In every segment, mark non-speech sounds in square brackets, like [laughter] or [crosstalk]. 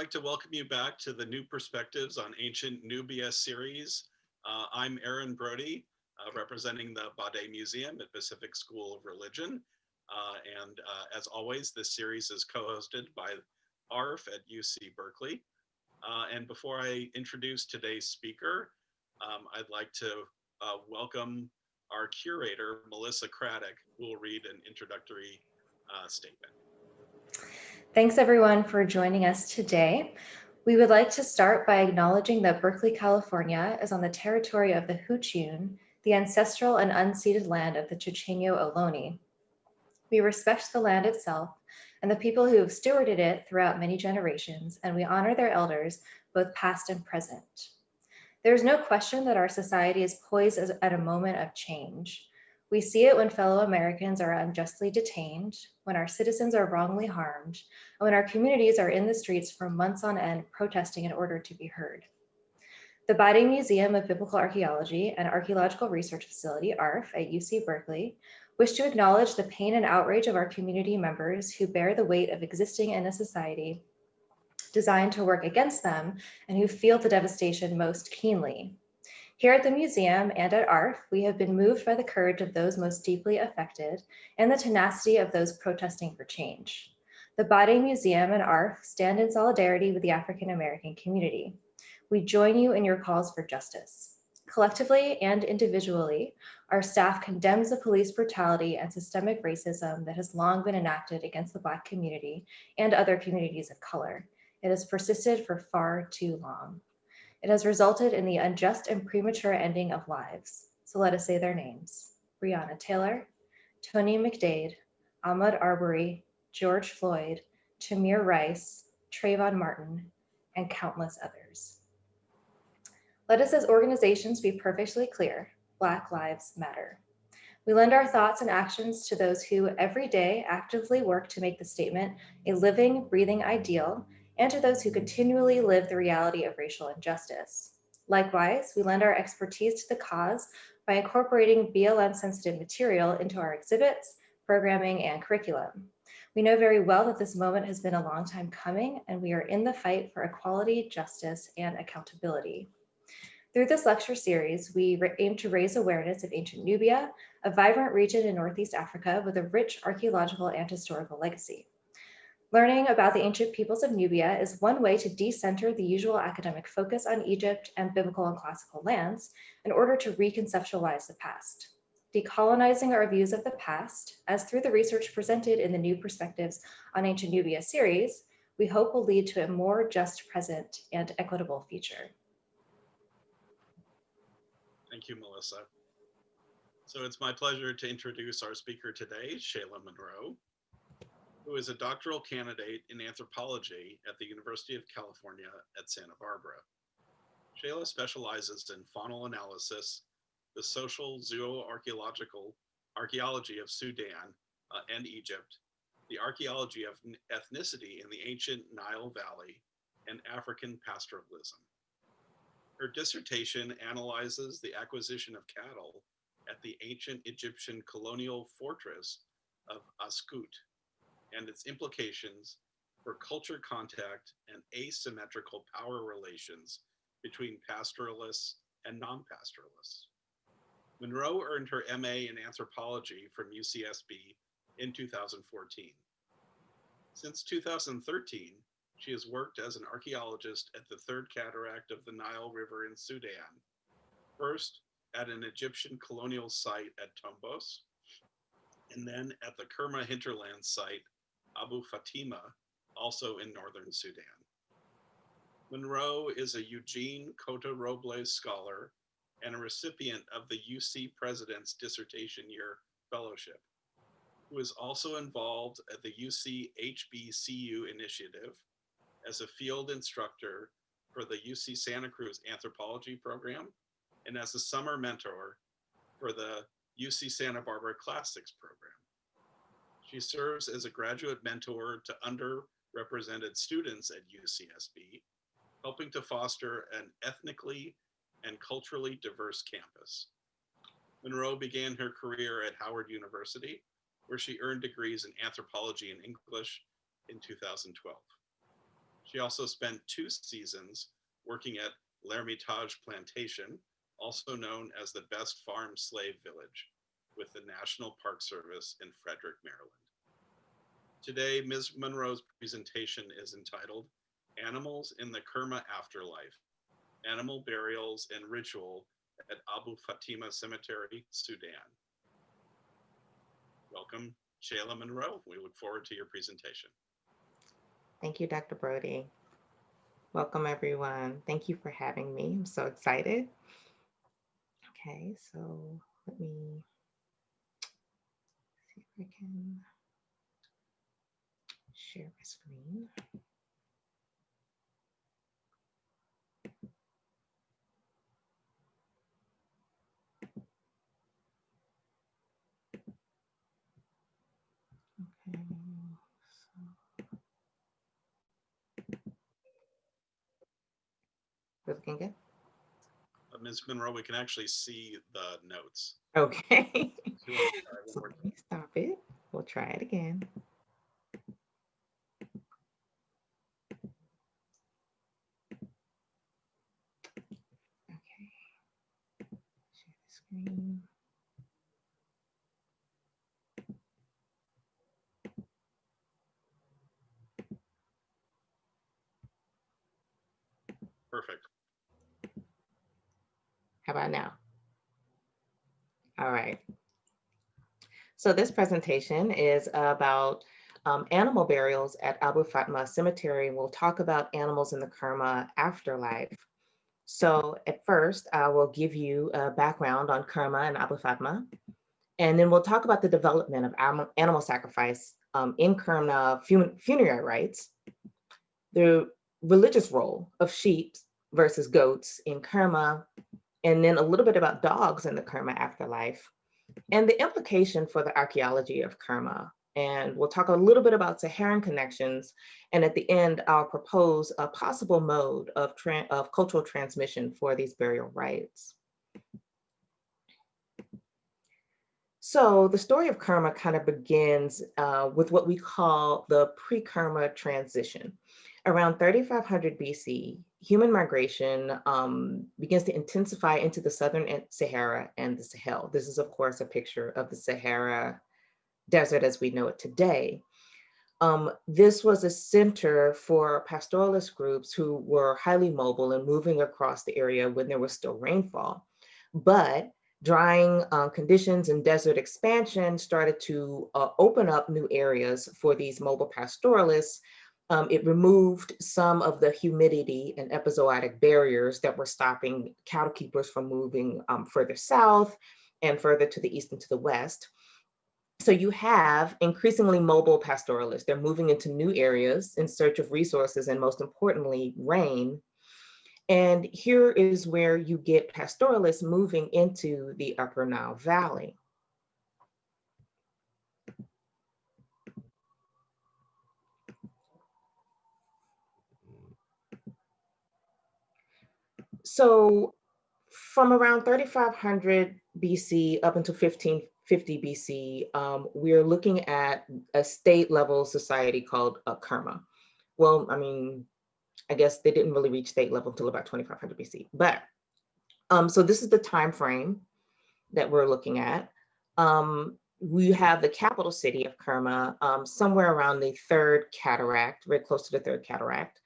like to welcome you back to the New Perspectives on Ancient Nubia series. Uh, I'm Aaron Brody, uh, representing the Bade Museum at Pacific School of Religion. Uh, and uh, as always, this series is co-hosted by ARF at UC Berkeley. Uh, and before I introduce today's speaker, um, I'd like to uh, welcome our curator, Melissa Craddock, who will read an introductory statement. Thanks everyone for joining us today. We would like to start by acknowledging that Berkeley, California is on the territory of the Huchiyun, the ancestral and unceded land of the Chochenyo Ohlone. We respect the land itself and the people who have stewarded it throughout many generations, and we honor their elders, both past and present. There's no question that our society is poised at a moment of change. We see it when fellow Americans are unjustly detained, when our citizens are wrongly harmed, and when our communities are in the streets for months on end protesting in order to be heard. The Bade Museum of Biblical Archaeology and Archaeological Research Facility, ARF, at UC Berkeley, wish to acknowledge the pain and outrage of our community members who bear the weight of existing in a society designed to work against them and who feel the devastation most keenly. Here at the museum and at ARF, we have been moved by the courage of those most deeply affected and the tenacity of those protesting for change. The Bade Museum and ARF stand in solidarity with the African American community. We join you in your calls for justice. Collectively and individually, our staff condemns the police brutality and systemic racism that has long been enacted against the Black community and other communities of color. It has persisted for far too long. It has resulted in the unjust and premature ending of lives. So let us say their names. Breonna Taylor, Tony McDade, Ahmaud Arbery, George Floyd, Tamir Rice, Trayvon Martin, and countless others. Let us as organizations be perfectly clear, Black Lives Matter. We lend our thoughts and actions to those who every day actively work to make the statement a living, breathing ideal and to those who continually live the reality of racial injustice. Likewise, we lend our expertise to the cause by incorporating BLM sensitive material into our exhibits, programming, and curriculum. We know very well that this moment has been a long time coming and we are in the fight for equality, justice, and accountability. Through this lecture series, we aim to raise awareness of ancient Nubia, a vibrant region in Northeast Africa with a rich archaeological and historical legacy. Learning about the ancient peoples of Nubia is one way to decenter the usual academic focus on Egypt and biblical and classical lands in order to reconceptualize the past. Decolonizing our views of the past, as through the research presented in the New Perspectives on Ancient Nubia series, we hope will lead to a more just present and equitable future. Thank you, Melissa. So it's my pleasure to introduce our speaker today, Shayla Monroe who is a doctoral candidate in anthropology at the University of California at Santa Barbara. Shayla specializes in faunal analysis, the social zooarchaeological archaeology of Sudan uh, and Egypt, the archaeology of ethnicity in the ancient Nile Valley, and African pastoralism. Her dissertation analyzes the acquisition of cattle at the ancient Egyptian colonial fortress of Askut and its implications for culture contact and asymmetrical power relations between pastoralists and non-pastoralists. Monroe earned her MA in anthropology from UCSB in 2014. Since 2013, she has worked as an archaeologist at the Third Cataract of the Nile River in Sudan, first at an Egyptian colonial site at Tombos, and then at the Kerma hinterland site Abu Fatima, also in northern Sudan. Monroe is a Eugene Cota Robles Scholar and a recipient of the UC President's Dissertation Year Fellowship, who is also involved at the UC HBCU initiative as a field instructor for the UC Santa Cruz Anthropology Program and as a summer mentor for the UC Santa Barbara Classics Program. She serves as a graduate mentor to underrepresented students at UCSB, helping to foster an ethnically and culturally diverse campus. Monroe began her career at Howard University, where she earned degrees in anthropology and English in 2012. She also spent two seasons working at L'Ermitage Plantation, also known as the Best Farm Slave Village, with the National Park Service in Frederick, Maryland. Today, Ms. Monroe's presentation is entitled Animals in the Kerma Afterlife, Animal Burials and Ritual at Abu Fatima Cemetery, Sudan. Welcome, Shayla Monroe. We look forward to your presentation. Thank you, Dr. Brody. Welcome, everyone. Thank you for having me. I'm so excited. Okay, so let me I can share my screen. Okay, so we're looking good. Ms. Monroe, we can actually see the notes. Okay. Do you wanna try one So let me stop it. We'll try it again. Okay. Share the screen. Perfect. How about now? All right. So this presentation is about um, animal burials at Abu Fatma Cemetery. We'll talk about animals in the Kerma afterlife. So at first, I will give you a background on Kerma and Abu Fatma. And then we'll talk about the development of animal sacrifice um, in Kerma fun- funerary rites, the religious role of sheep versus goats in Kerma, and then a little bit about dogs in the Kerma afterlife, and the implication for the archaeology of Kerma. And we'll talk a little bit about Saharan connections. And at the end, I'll propose a possible mode of, of cultural transmission for these burial rites. So the story of Kerma kind of begins uh, with what we call the pre-Kerma transition. Around 3500 BC, human migration um, begins to intensify into the southern Sahara and the Sahel. This is, of course, a picture of the Sahara Desert as we know it today. Um, this was a center for pastoralist groups who were highly mobile and moving across the area when there was still rainfall. But drying uh, conditions and desert expansion started to uh, open up new areas for these mobile pastoralists um, it removed some of the humidity and epizootic barriers that were stopping cattle keepers from moving um, further south and further to the east and to the west. So you have increasingly mobile pastoralists. They're moving into new areas in search of resources and most importantly, rain. And here is where you get pastoralists moving into the Upper Nile Valley. So from around 3500 BC up until 1550 BC, um, we're looking at a state level society called uh, Kerma. Well, I mean, I guess they didn't really reach state level until about 2500 BC. But um, so this is the time frame that we're looking at. Um, we have the capital city of Kerma um, somewhere around the third cataract, very close to the third cataract.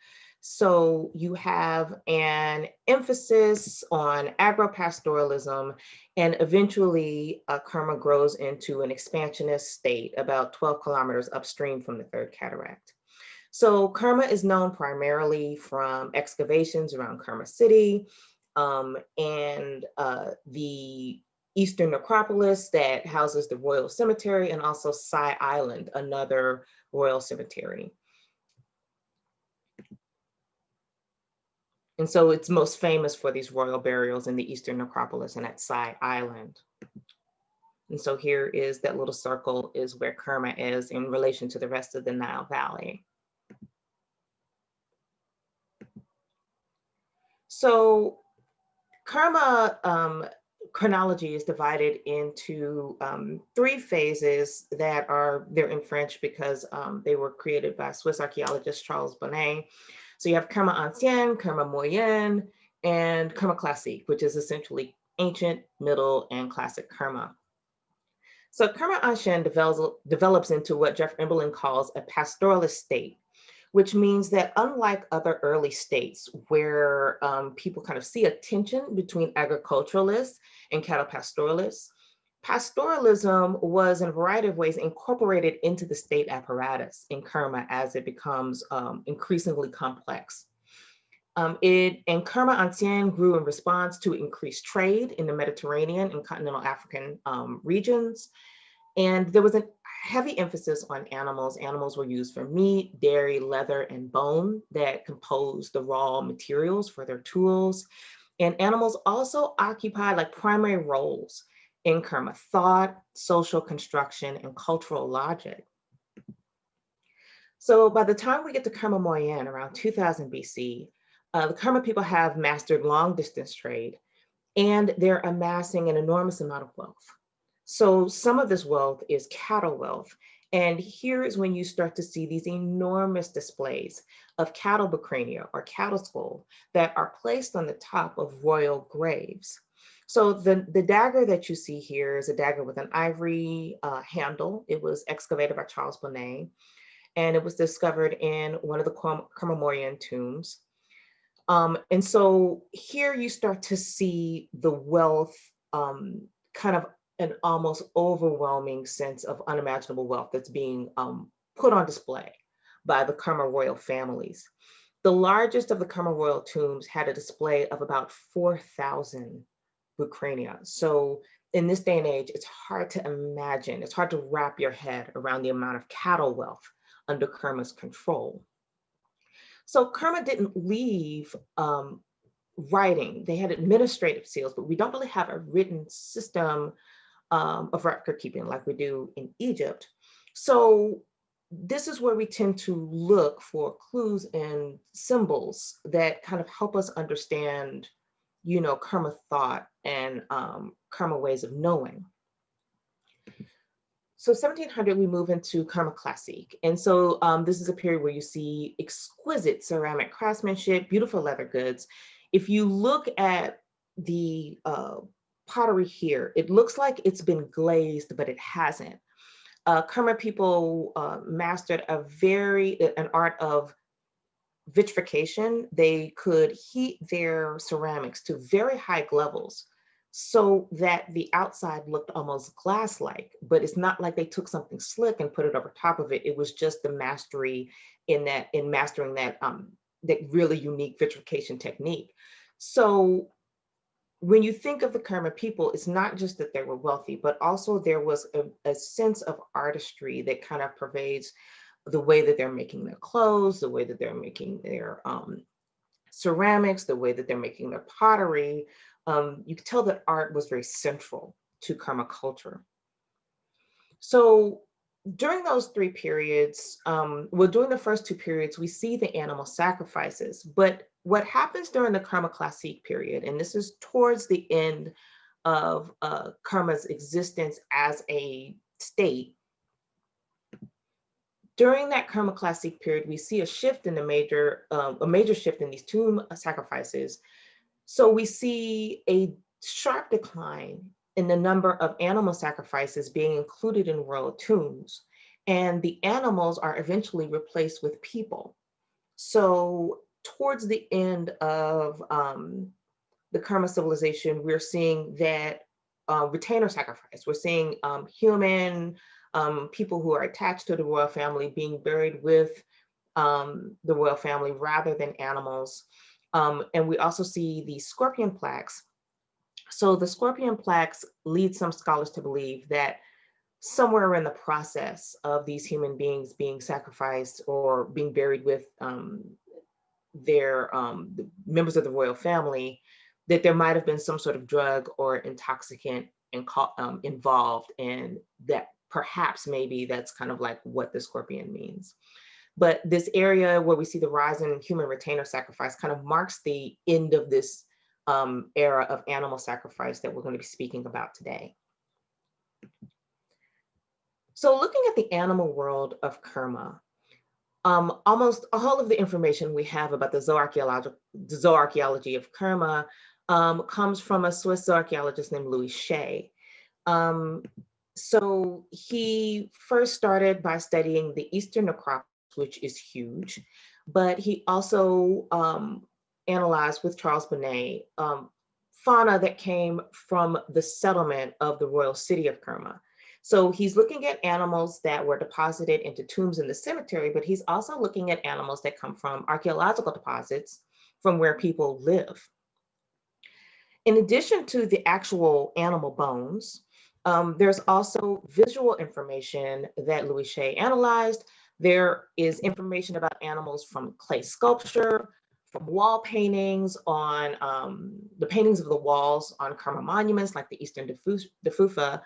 So you have an emphasis on agropastoralism, and eventually uh, Kerma grows into an expansionist state about 12 kilometers upstream from the Third Cataract. So Kerma is known primarily from excavations around Kerma City um, and uh, the Eastern Necropolis that houses the Royal Cemetery and also Sai Island, another royal cemetery. And so it's most famous for these royal burials in the Eastern Necropolis and at Sai Island. And so here is that little circle is where Kerma is in relation to the rest of the Nile Valley. So Kerma um, chronology is divided into um, three phases that are, they're in French because um, they were created by Swiss archaeologist Charles Bonnet. So you have Kerma Ancien, Kerma Moyen, and Kerma Classique, which is essentially ancient, middle, and classic Kerma. So Kerma Ancien develops, develops into what Geoff Emberling calls a pastoralist state, which means that unlike other early states where um, people kind of see a tension between agriculturalists and cattle pastoralists, pastoralism was in a variety of ways incorporated into the state apparatus in Kerma as it becomes um, increasingly complex. Um, it and Kerma Ancien grew in response to increased trade in the Mediterranean and continental African um, regions. And there was a heavy emphasis on animals. Animals were used for meat, dairy, leather, and bone that composed the raw materials for their tools. And animals also occupied like primary roles in Kerma thought, social construction, and cultural logic. So by the time we get to Kerma Moyen around 2000 BC, uh, the Kerma people have mastered long distance trade and they're amassing an enormous amount of wealth. So some of this wealth is cattle wealth. And here is when you start to see these enormous displays of cattle bucrania or cattle skull that are placed on the top of royal graves. So the, the dagger that you see here is a dagger with an ivory uh, handle. It was excavated by Charles Bonnet, and it was discovered in one of the Kerma tombs. Um, and so here you start to see the wealth, um, kind of an almost overwhelming sense of unimaginable wealth that's being um, put on display by the Kerma royal families. The largest of the Kerma royal tombs had a display of about 4,000 Bucrania. So in this day and age, it's hard to imagine, it's hard to wrap your head around the amount of cattle wealth under Kerma's control. So Kerma didn't leave um, writing. They had administrative seals, but we don't really have a written system um, of record keeping like we do in Egypt. So this is where we tend to look for clues and symbols that kind of help us understand you know, Kerma thought and um, Kerma ways of knowing. So 1700, we move into Kerma Classique. And so um, this is a period where you see exquisite ceramic craftsmanship, beautiful leather goods. If you look at the uh, pottery here, it looks like it's been glazed, but it hasn't. Uh, Kerma people uh, mastered a very, an art of vitrification, they could heat their ceramics to very high levels so that the outside looked almost glass-like, but it's not like they took something slick and put it over top of it. It was just the mastery in that, in mastering that, um, that really unique vitrification technique. So when you think of the Kerma people, it's not just that they were wealthy, but also there was a, a sense of artistry that kind of pervades the way that they're making their clothes, the way that they're making their um, ceramics, the way that they're making their pottery. Um, you could tell that art was very central to Kerma culture. So during those three periods, um, well, during the first two periods, we see the animal sacrifices, but what happens during the Kerma Classique period, and this is towards the end of uh, Kerma's existence as a state, during that Kerma Classique period, we see a shift in the major, um, a major shift in these tomb sacrifices. So we see a sharp decline in the number of animal sacrifices being included in royal tombs. And the animals are eventually replaced with people. So towards the end of um, the Kerma civilization, we're seeing that uh, retainer sacrifice. We're seeing um, human um, people who are attached to the royal family being buried with um, the royal family rather than animals. Um, and we also see the scorpion plaques. So the scorpion plaques lead some scholars to believe that somewhere in the process of these human beings being sacrificed or being buried with um, their um, the members of the royal family, that there might have been some sort of drug or intoxicant in, um, involved and that perhaps maybe that's kind of like what the scorpion means. But this area where we see the rise in human retainer sacrifice kind of marks the end of this um, era of animal sacrifice that we're going to be speaking about today. So looking at the animal world of Kerma, Um, almost all of the information we have about the zooarchaeology, of Kerma um, comes from a Swiss zooarchaeologist named Louis Chaix. Um, so he first started by studying the Eastern necropolis, which is huge, but he also um, analyzed with Charles Bonnet um, fauna that came from the settlement of the royal city of Kerma. So he's looking at animals that were deposited into tombs in the cemetery, but he's also looking at animals that come from archaeological deposits from where people live. In addition to the actual animal bones, um, there's also visual information that Louis Chaix analyzed. There is information about animals from clay sculpture, from wall paintings on um, the paintings of the walls on Kerma monuments like the Eastern Defufa,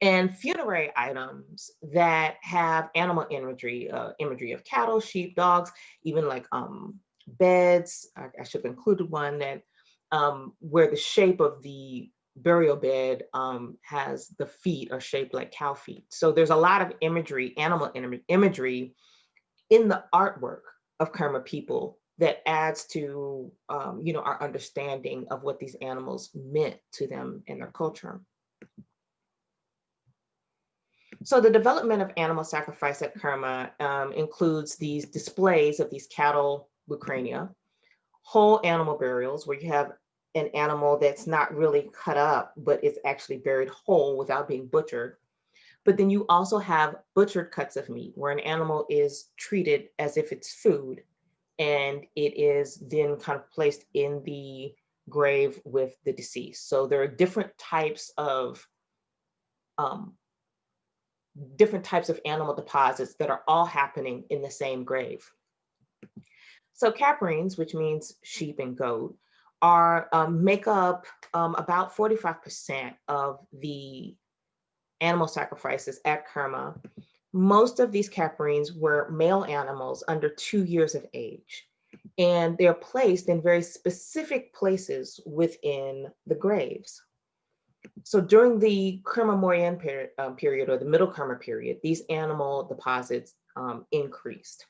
and funerary items that have animal imagery, uh, imagery of cattle, sheep, dogs, even like um, beds. I, I, should have included one that um, where the shape of the burial bed um, has the feet are shaped like cow feet. So there's a lot of imagery, animal imagery in the artwork of Kerma people that adds to, um, you know, our understanding of what these animals meant to them in their culture. So the development of animal sacrifice at Kerma um, includes these displays of these cattle bucrania, whole animal burials where you have an animal that's not really cut up, but it's actually buried whole without being butchered. But then you also have butchered cuts of meat where an animal is treated as if it's food and it is then kind of placed in the grave with the deceased. So there are different types of um, different types of animal deposits that are all happening in the same grave. So caprines, which means sheep and goat, are um, make up um, about 45% of the animal sacrifices at Kerma. Most of these caprines were male animals under two years of age, and they're placed in very specific places within the graves. So during the Kerma Moyen period, um, period or the middle Kerma period, these animal deposits um, increased.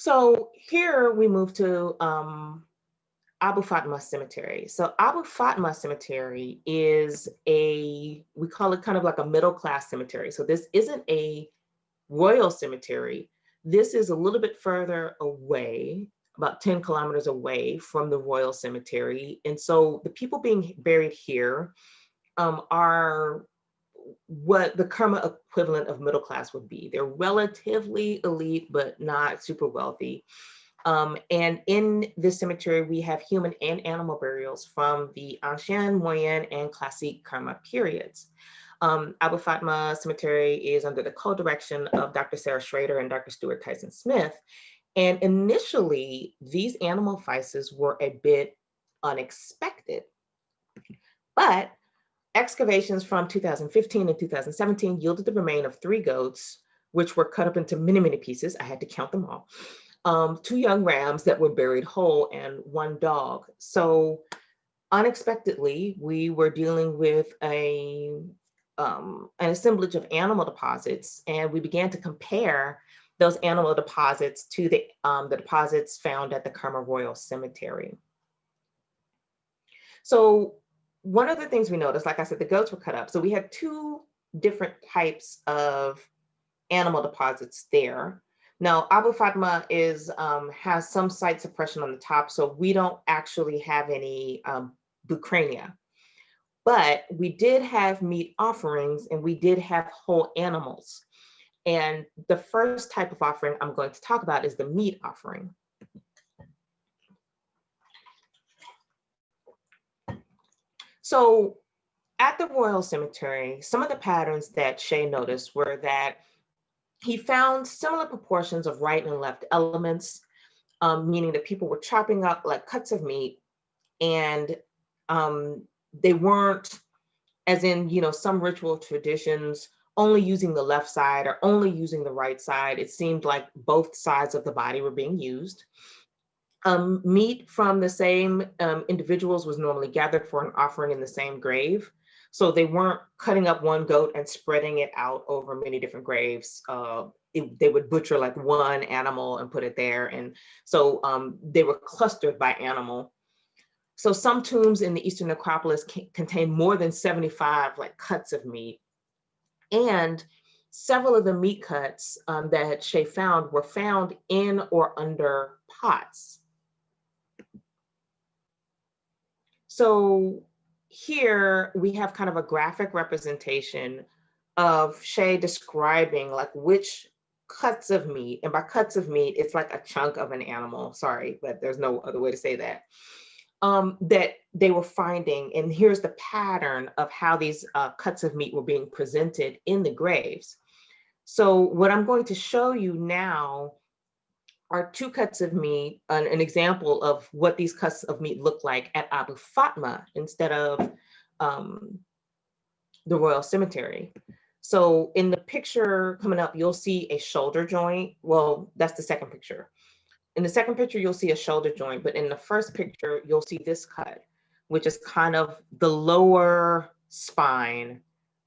So here we move to um, Abu Fatma Cemetery. So Abu Fatma Cemetery is a, we call it kind of like a middle class cemetery. So this isn't a royal cemetery. This is a little bit further away, about 10 kilometers away from the royal cemetery. And so the people being buried here um, are what the Kerma equivalent of middle class would be. They're relatively elite, but not super wealthy. Um, and in this cemetery, we have human and animal burials from the Ancien, Moyen, and Classic Kerma periods. Um, Abu Fatma Cemetery is under the co-direction of Dr. Sarah Schrader and Dr. Stuart Tyson Smith. And initially, these animal vices were a bit unexpected. But Excavations from 2015 and 2017 yielded the remain of three goats, which were cut up into many, many pieces. I had to count them all. Um, two young rams that were buried whole and one dog. So unexpectedly, we were dealing with a um, an assemblage of animal deposits, and we began to compare those animal deposits to the, um, the deposits found at the Kerma Royal Cemetery. So one of the things we noticed, like I said, the goats were cut up. So we had two different types of animal deposits there. Now, Abu Fatma is um, has some site suppression on the top, so we don't actually have any um, bucrania. But we did have meat offerings and we did have whole animals. And the first type of offering I'm going to talk about is the meat offering. So at the Royal Cemetery, some of the patterns that Chaix noticed were that he found similar proportions of right and left elements, um, meaning that people were chopping up like cuts of meat and um, they weren't, as in, you know, some ritual traditions, only using the left side or only using the right side. It seemed like both sides of the body were being used. Um, meat from the same um, individuals was normally gathered for an offering in the same grave. So they weren't cutting up one goat and spreading it out over many different graves. Uh, it- they would butcher like one animal and put it there. And so um, they were clustered by animal. So some tombs in the Eastern necropolis contain more than 75 like cuts of meat. And several of the meat cuts um, that Chaix found were found in or under pots. So here we have kind of a graphic representation of Chaix describing like which cuts of meat, and by cuts of meat, it's like a chunk of an animal, sorry, but there's no other way to say that, um, that they were finding. And here's the pattern of how these uh, cuts of meat were being presented in the graves. So what I'm going to show you now are two cuts of meat, an, an example of what these cuts of meat look like at Abu Fatma instead of um, the Royal Cemetery. So in the picture coming up, you'll see a shoulder joint. Well, that's the second picture. In the second picture, you'll see a shoulder joint, but in the first picture, you'll see this cut, which is kind of the lower spine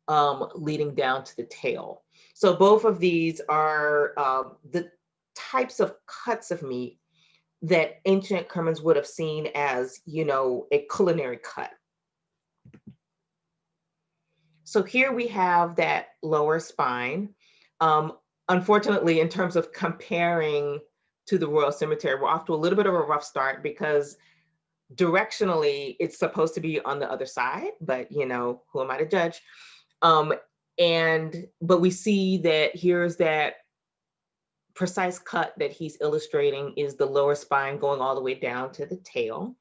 um, leading down to the tail. So both of these are uh, the types of cuts of meat that ancient Kermans would have seen as, you know, a culinary cut. So here we have that lower spine. Um, unfortunately, in terms of comparing to the Royal Cemetery, we're off to a little bit of a rough start because directionally it's supposed to be on the other side, but you know, who am I to judge? Um, and, but we see that here's that precise cut that he's illustrating is the lower spine going all the way down to the tail.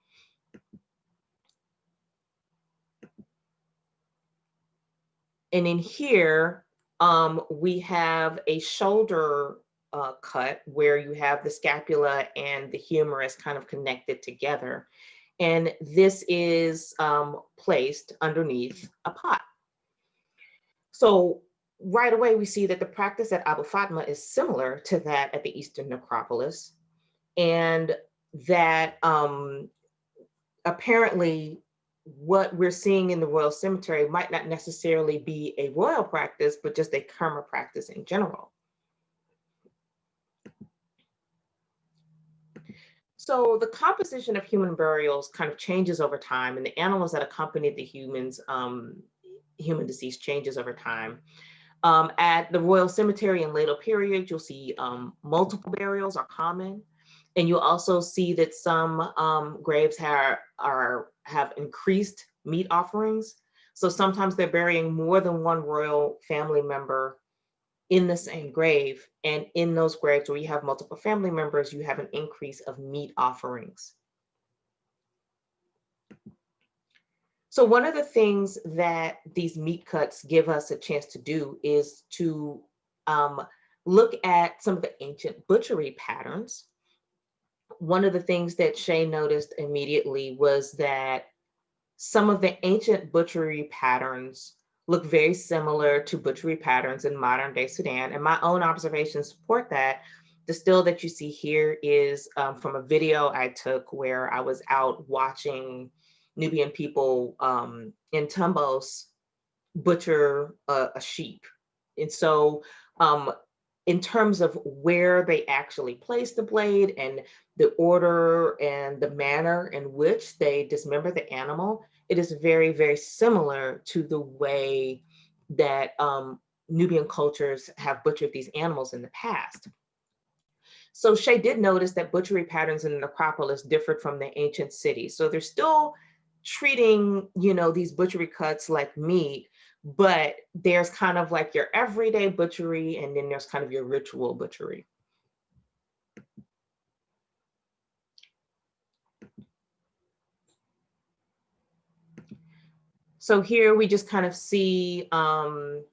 And in here, um, we have a shoulder uh, cut where you have the scapula and the humerus kind of connected together. And this is um, placed underneath a pot. So right away, we see that the practice at Abu Fatma is similar to that at the Eastern Necropolis. And that um, apparently what we're seeing in the Royal Cemetery might not necessarily be a royal practice, but just a Kerma practice in general. So the composition of human burials kind of changes over time and the animals that accompanied the humans, um, human deceased changes over time. Um, at the Royal Cemetery in later periods, you'll see um, multiple burials are common. And you'll also see that some um, graves have, are, have increased meat offerings. So sometimes they're burying more than one royal family member in the same grave. And in those graves where you have multiple family members, you have an increase of meat offerings. So one of the things that these meat cuts give us a chance to do is to um, look at some of the ancient butchery patterns. One of the things that Chaix noticed immediately was that some of the ancient butchery patterns look very similar to butchery patterns in modern day Sudan. And my own observations support that. The still that you see here is um, from a video I took where I was out watching Nubian people um, in Tombos butcher a, a sheep. And so um, in terms of where they actually place the blade and the order and the manner in which they dismember the animal, it is very, very similar to the way that um, Nubian cultures have butchered these animals in the past. So Chaix did notice that butchery patterns in the necropolis differed from the ancient cities. So they're still treating, you know, these butchery cuts like meat, but there's kind of like your everyday butchery and then there's kind of your ritual butchery. So here we just kind of see um,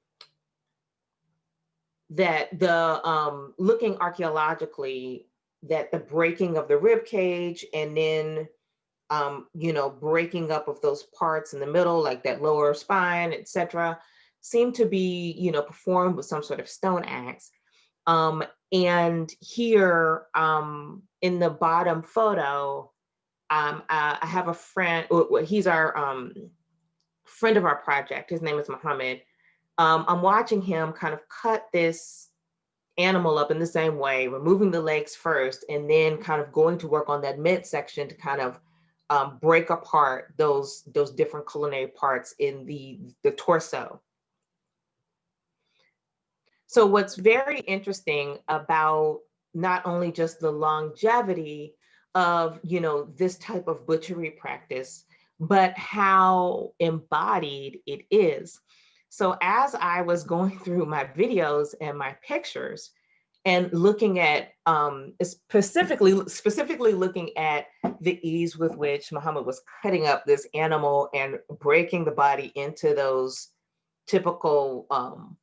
that the um, looking archaeologically that the breaking of the rib cage and then um, you know, breaking up of those parts in the middle, like that lower spine, etc., seem to be, you know, performed with some sort of stone axe. Um, and here um, in the bottom photo, um, I, I have a friend, he's our um, friend of our project, his name is Mohammed, um, I'm watching him kind of cut this animal up in the same way, removing the legs first, and then kind of going to work on that midsection to kind of um, break apart those, those different culinary parts in the, the torso. So what's very interesting about not only just the longevity of, you know, this type of butchery practice, but how embodied it is. So as I was going [laughs] through my videos and my pictures and looking at um, specifically, specifically looking at the ease with which Muhammad was cutting up this animal and breaking the body into those typical um,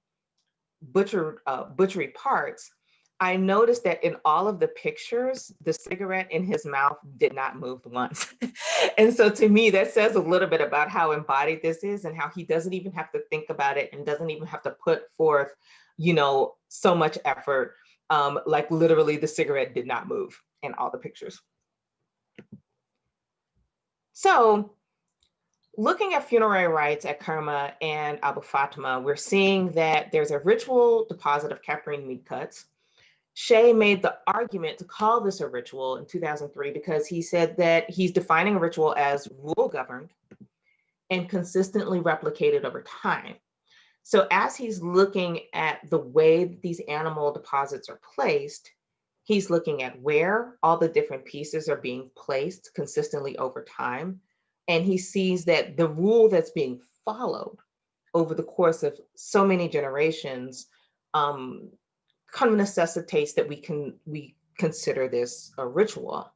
butcher, uh, butchery parts, I noticed that in all of the pictures, the cigarette in his mouth did not move once. [laughs] and so to me, that says a little bit about how embodied this is and how he doesn't even have to think about it and doesn't even have to put forth, you know, so much effort. Um, like literally the cigarette did not move in all the pictures. So looking at funerary rites at Kerma and Abu Fatima, we're seeing that there's a ritual deposit of caprine meat cuts Chaix made the argument to call this a ritual in 2003 because he said that he's defining a ritual as rule governed and consistently replicated over time. So as he's looking at the way these animal deposits are placed, he's looking at where all the different pieces are being placed consistently over time. And he sees that the rule that's being followed over the course of so many generations um, kind of necessitates that we can we consider this a ritual.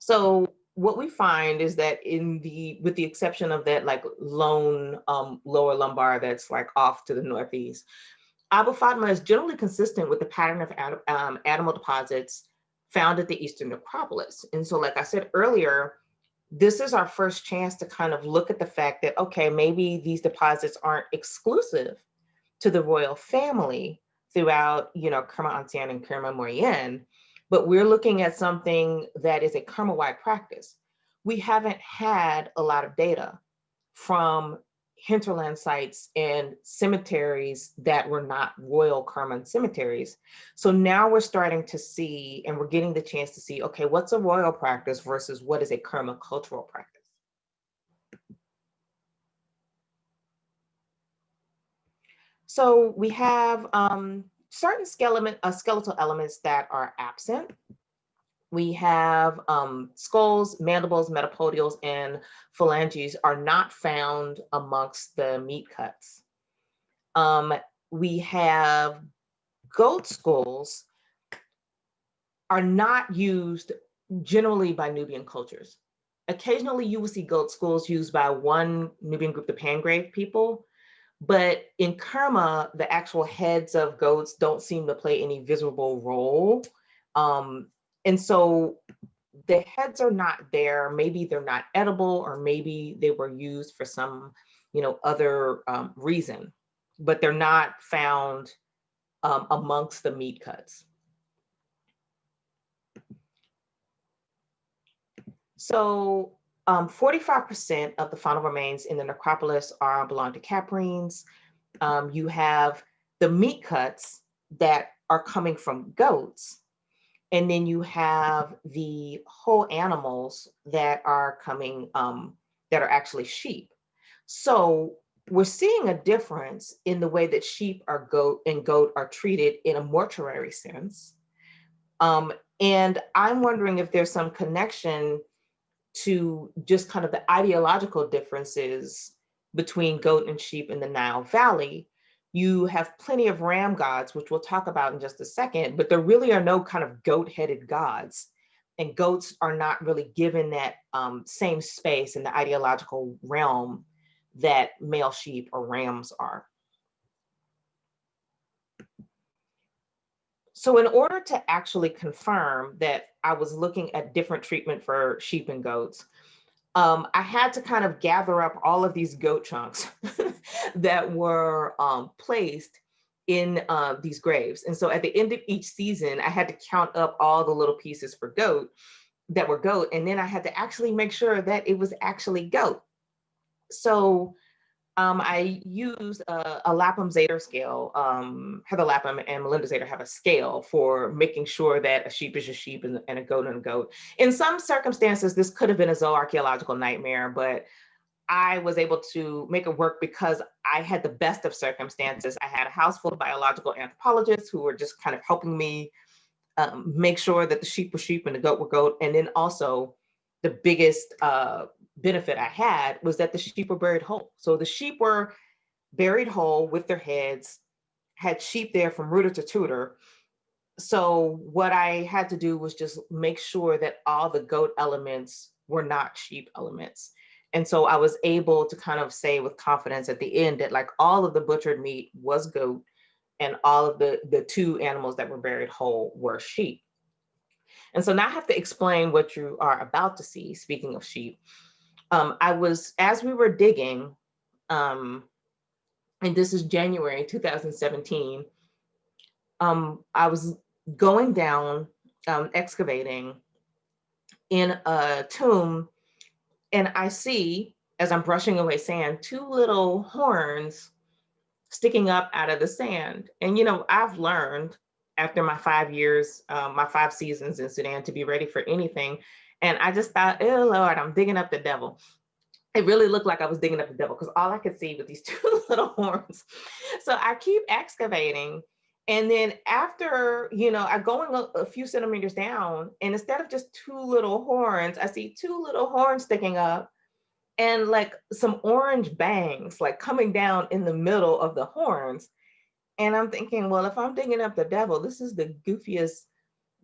So what we find is that in the with the exception of that like lone um, lower lumbar that's like off to the northeast, Abu Fatima is generally consistent with the pattern of um, animal deposits found at the Eastern necropolis. And so like I said earlier, this is our first chance to kind of look at the fact that, okay, maybe these deposits aren't exclusive to the royal family, throughout, you know, Kerma Ancien and Kerma Moyenne, but we're looking at something that is a Kerma-wide practice. We haven't had a lot of data from hinterland sites and cemeteries that were not royal Kerman cemeteries. So now we're starting to see, and we're getting the chance to see, okay, what's a royal practice versus what is a Kerma cultural practice? So we have um, certain skeleton, uh, skeletal elements that are absent. We have um, skulls, mandibles, metapodials, and phalanges are not found amongst the meat cuts. Um, we have goat skulls are not used generally by Nubian cultures. Occasionally you will see goat skulls used by one Nubian group, the Pangrave people, but in Kerma, the actual heads of goats don't seem to play any visible role. Um, and so the heads are not there. Maybe they're not edible or maybe they were used for some, you know, other um, reason, but they're not found um, amongst the meat cuts. So 45% um, of the faunal remains in the necropolis are belong to caprines. Um, you have the meat cuts that are coming from goats. And then you have the whole animals that are coming, um, that are actually sheep. So we're seeing a difference in the way that sheep are goat and goat are treated in a mortuary sense. Um, and I'm wondering if there's some connection to just kind of the ideological differences between goat and sheep in the Nile Valley, you have plenty of ram gods, which we'll talk about in just a second, but there really are no kind of goat-headed gods. And goats are not really given that um, same space in the ideological realm that male sheep or rams are. So in order to actually confirm that I was looking at different treatment for sheep and goats, um, I had to kind of gather up all of these goat chunks [laughs] that were um, placed in uh, these graves. And so at the end of each season, I had to count up all the little pieces for goat that were goat. And then I had to actually make sure that it was actually goat. so um, I use a, a Lapham Zeder scale. Um, Heather Lapham and Melinda Zeder have a scale for making sure that a sheep is a sheep and, and a goat and a goat. In some circumstances, this could have been a zooarchaeological nightmare, but I was able to make it work because I had the best of circumstances. I had a house full of biological anthropologists who were just kind of helping me um, make sure that the sheep were sheep and the goat were goat. And then also the biggest uh, benefit I had was that the sheep were buried whole. So the sheep were buried whole with their heads, had sheep there from rooter to tutor. So what I had to do was just make sure that all the goat elements were not sheep elements. And so I was able to kind of say with confidence at the end that like all of the butchered meat was goat and all of the, the two animals that were buried whole were sheep. And so now I have to explain what you are about to see, speaking of sheep um, I was, as we were digging, um, and this is January 2017, um, I was going down, um, excavating in a tomb, and I see, as I'm brushing away sand, two little horns sticking up out of the sand. And, you know, I've learned after my five years, um, my five seasons in Sudan to be ready for anything. And I just thought, oh Lord, I'm digging up the devil. It really looked like I was digging up the devil because all I could see was these [laughs] two little horns. So I keep excavating. And then after, you know, I'm going a, a few centimeters down and instead of just two little horns, I see two little horns sticking up and like some orange bangs like coming down in the middle of the horns. And I'm thinking, well, if I'm digging up the devil, this is the goofiest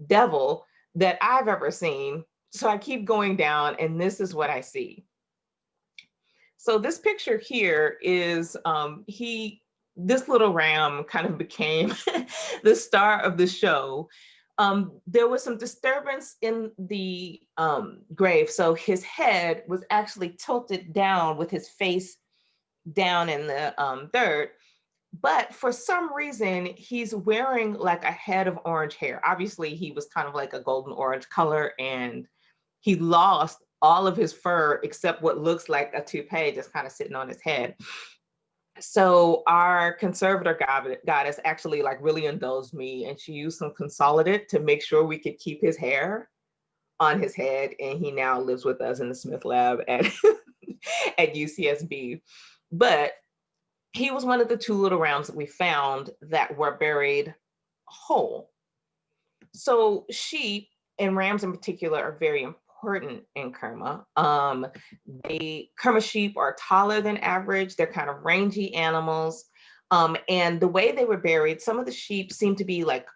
devil that I've ever seen. So I keep going down and this is what I see. So this picture here is um, he, this little ram kind of became [laughs] the star of the show. Um, there was some disturbance in the um, grave. So his head was actually tilted down with his face down in the um, dirt. But for some reason, he's wearing like a head of orange hair. Obviously, he was kind of like a golden orange color and he lost all of his fur except what looks like a toupee just kind of sitting on his head. So our conservator goddess actually like really indulged me and she used some consolidate to make sure we could keep his hair on his head. And he now lives with us in the Smith lab at, [laughs] at UCSB. But he was one of the two little rounds that we found that were buried whole. So sheep and rams in particular are very important in Kerma. Um, the Kerma sheep are taller than average. They're kind of rangy animals. Um, and the way they were buried, some of the sheep seem to be like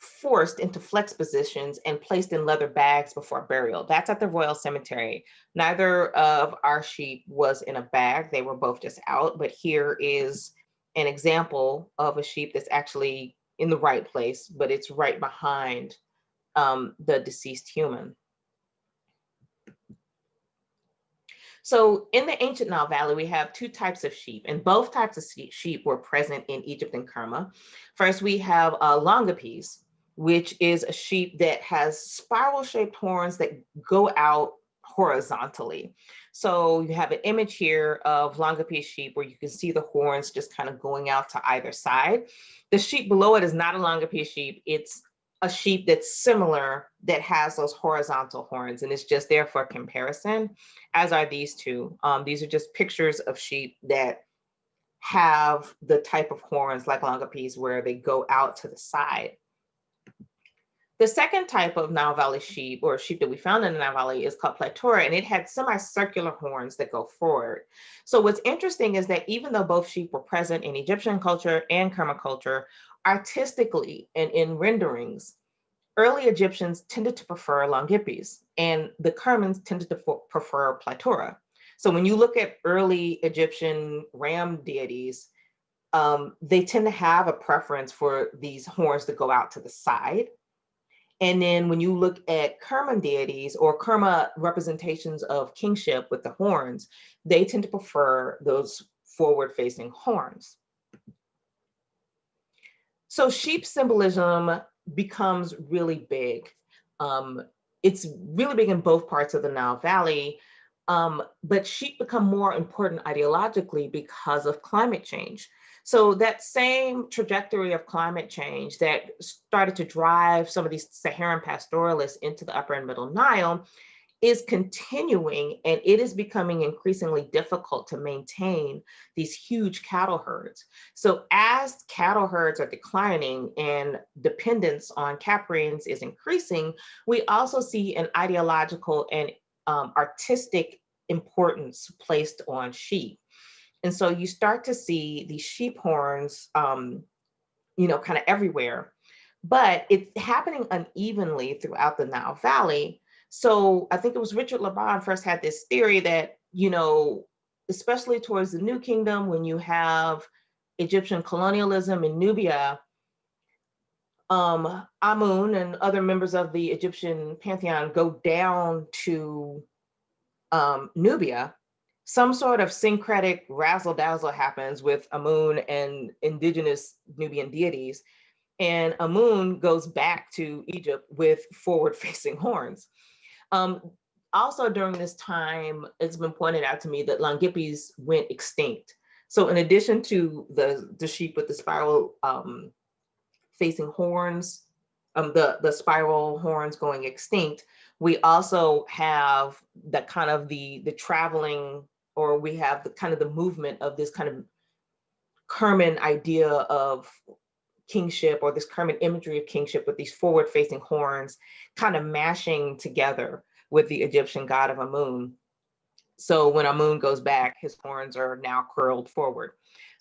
forced into flex positions and placed in leather bags before burial. That's at the Royal Cemetery. Neither of our sheep was in a bag. They were both just out. But here is an example of a sheep that's actually in the right place, but it's right behind um, the deceased human. So in the ancient Nile Valley, we have two types of sheep, and both types of sheep were present in Egypt and Kerma. First, we have uh, Longipes, which is a sheep that has spiral shaped horns that go out horizontally. So you have an image here of Longipes sheep where you can see the horns just kind of going out to either side. The sheep below it is not a Longipes sheep. It's a sheep that's similar that has those horizontal horns and it's just there for comparison, as are these two. Um, these are just pictures of sheep that have the type of horns like Longipes where they go out to the side. The second type of Nile Valley sheep or sheep that we found in the Nile Valley is called Platura and it had semicircular horns that go forward. So what's interesting is that even though both sheep were present in Egyptian culture and Kerma culture, artistically and in renderings, early Egyptians tended to prefer Longipes and the Kermans tended to prefer Platura. So when you look at early Egyptian ram deities, um, they tend to have a preference for these horns to go out to the side. And then when you look at Kerman deities or Kerma representations of kingship with the horns, they tend to prefer those forward facing horns. So sheep symbolism becomes really big. Um, it's really big in both parts of the Nile Valley. Um, but sheep become more important ideologically because of climate change. So that same trajectory of climate change that started to drive some of these Saharan pastoralists into the upper and middle Nile is continuing and it is becoming increasingly difficult to maintain these huge cattle herds. So as cattle herds are declining and dependence on caprines is increasing, we also see an ideological and um, artistic importance placed on sheep. And so you start to see these sheep horns, um, you know, kind of everywhere, but it's happening unevenly throughout the Nile Valley so I think it was Richard Lobban first had this theory that, you know, especially towards the New Kingdom, when you have Egyptian colonialism in Nubia, um, Amun and other members of the Egyptian pantheon go down to um, Nubia, some sort of syncretic razzle dazzle happens with Amun and indigenous Nubian deities. And Amun goes back to Egypt with forward facing [laughs] horns. Um, also during this time, it's been pointed out to me that Longipes went extinct. So in addition to the, the sheep with the spiral um, facing horns, um, the, the spiral horns going extinct, we also have the kind of the, the traveling, or we have the kind of the movement of this kind of Kerman idea of kingship or this Kerman imagery of kingship with these forward facing horns kind of mashing together with the Egyptian god of Amun. So when Amun goes back, his horns are now curled forward.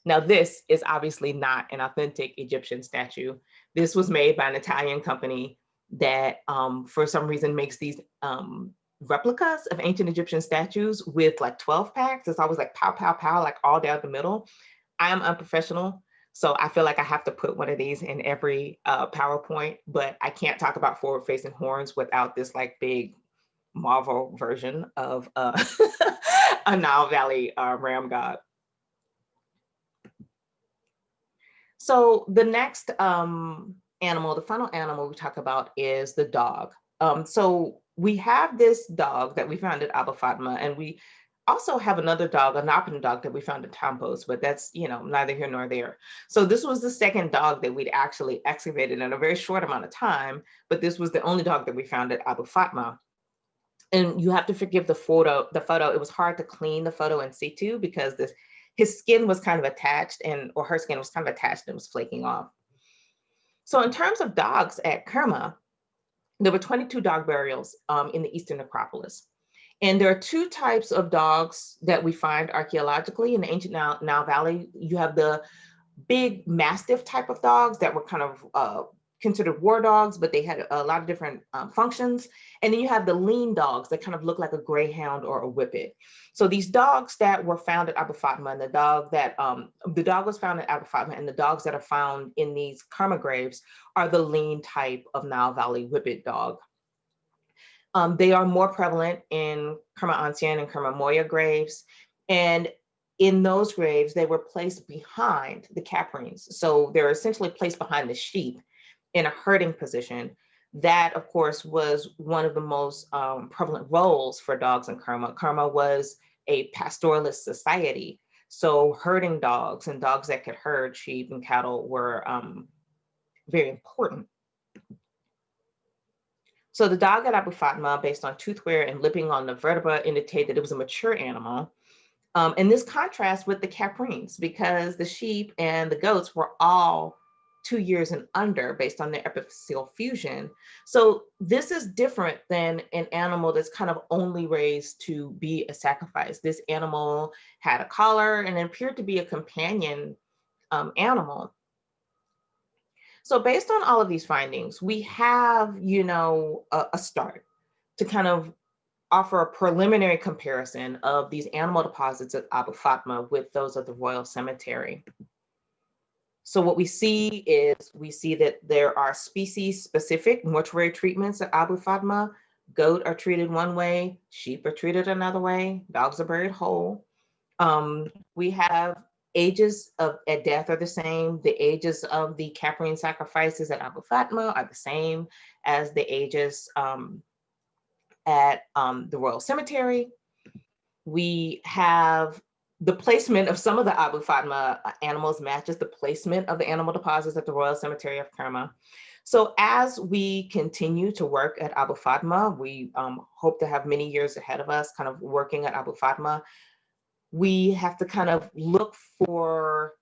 Now this is obviously not an authentic Egyptian statue. This was made by an Italian company that um, for some reason makes these um, replicas of ancient Egyptian statues with like 12 packs. It's always like pow, pow, pow, like all down the middle. I am unprofessional. So I feel like I have to put one of these in every uh, PowerPoint, but I can't talk about forward facing horns without this like big Marvel version of uh, [laughs] a Nile Valley uh, ram god. So the next um, animal, the final animal we talk about is the dog. Um, so we have this dog that we found at Abu Fatma, and we also have another dog, a Napatan dog that we found at Tombos, but that's, you know, neither here nor there. So this was the second dog that we'd actually excavated in a very short amount of time, but this was the only dog that we found at Abu Fatma. And you have to forgive the photo, the photo, it was hard to clean the photo in situ because this, his skin was kind of attached and, or her skin was kind of attached and was flaking off. So in terms of dogs at Kerma, there were 22 dog burials um, in the Eastern necropolis. And there are two types of dogs that we find archaeologically in the ancient Nile, Nile Valley. You have the big mastiff type of dogs that were kind of uh, considered war dogs, but they had a lot of different um, functions. And then you have the lean dogs that kind of look like a greyhound or a whippet. So these dogs that were found at Abu Fatma and the dog that, um, the dog was found at Abu Fatma and the dogs that are found in these Kerma graves are the lean type of Nile Valley whippet dog. Um, they are more prevalent in Kerma Ancien and Kerma Moyen graves. And in those graves, they were placed behind the caprines. So they're essentially placed behind the sheep in a herding position. That, of course, was one of the most um, prevalent roles for dogs in Kerma. Kerma was a pastoralist society. So herding dogs and dogs that could herd sheep and cattle were um, very important. So the dog at Abu Fatma, based on tooth wear and lipping on the vertebra, indicated that it was a mature animal. Um, and this contrasts with the caprines because the sheep and the goats were all two years and under based on their epiphyseal fusion. So this is different than an animal that's kind of only raised to be a sacrifice. This animal had a collar and appeared to be a companion um, animal. So based on all of these findings, we have, you know, a, a start to kind of offer a preliminary comparison of these animal deposits at Abu Fatma with those of the Royal Cemetery. So what we see is we see that there are species specific mortuary treatments at Abu Fatma. Goat are treated one way, sheep are treated another way, dogs are buried whole. Um, we have ages of at death are the same. The ages of the Caprine sacrifices at Abu Fatma are the same as the ages um, at um, the Royal Cemetery. We have the placement of some of the Abu Fatma uh, animals matches the placement of the animal deposits at the Royal Cemetery of Kerma. So as we continue to work at Abu Fatma, we um, hope to have many years ahead of us kind of working at Abu Fatma. We have to kind of look for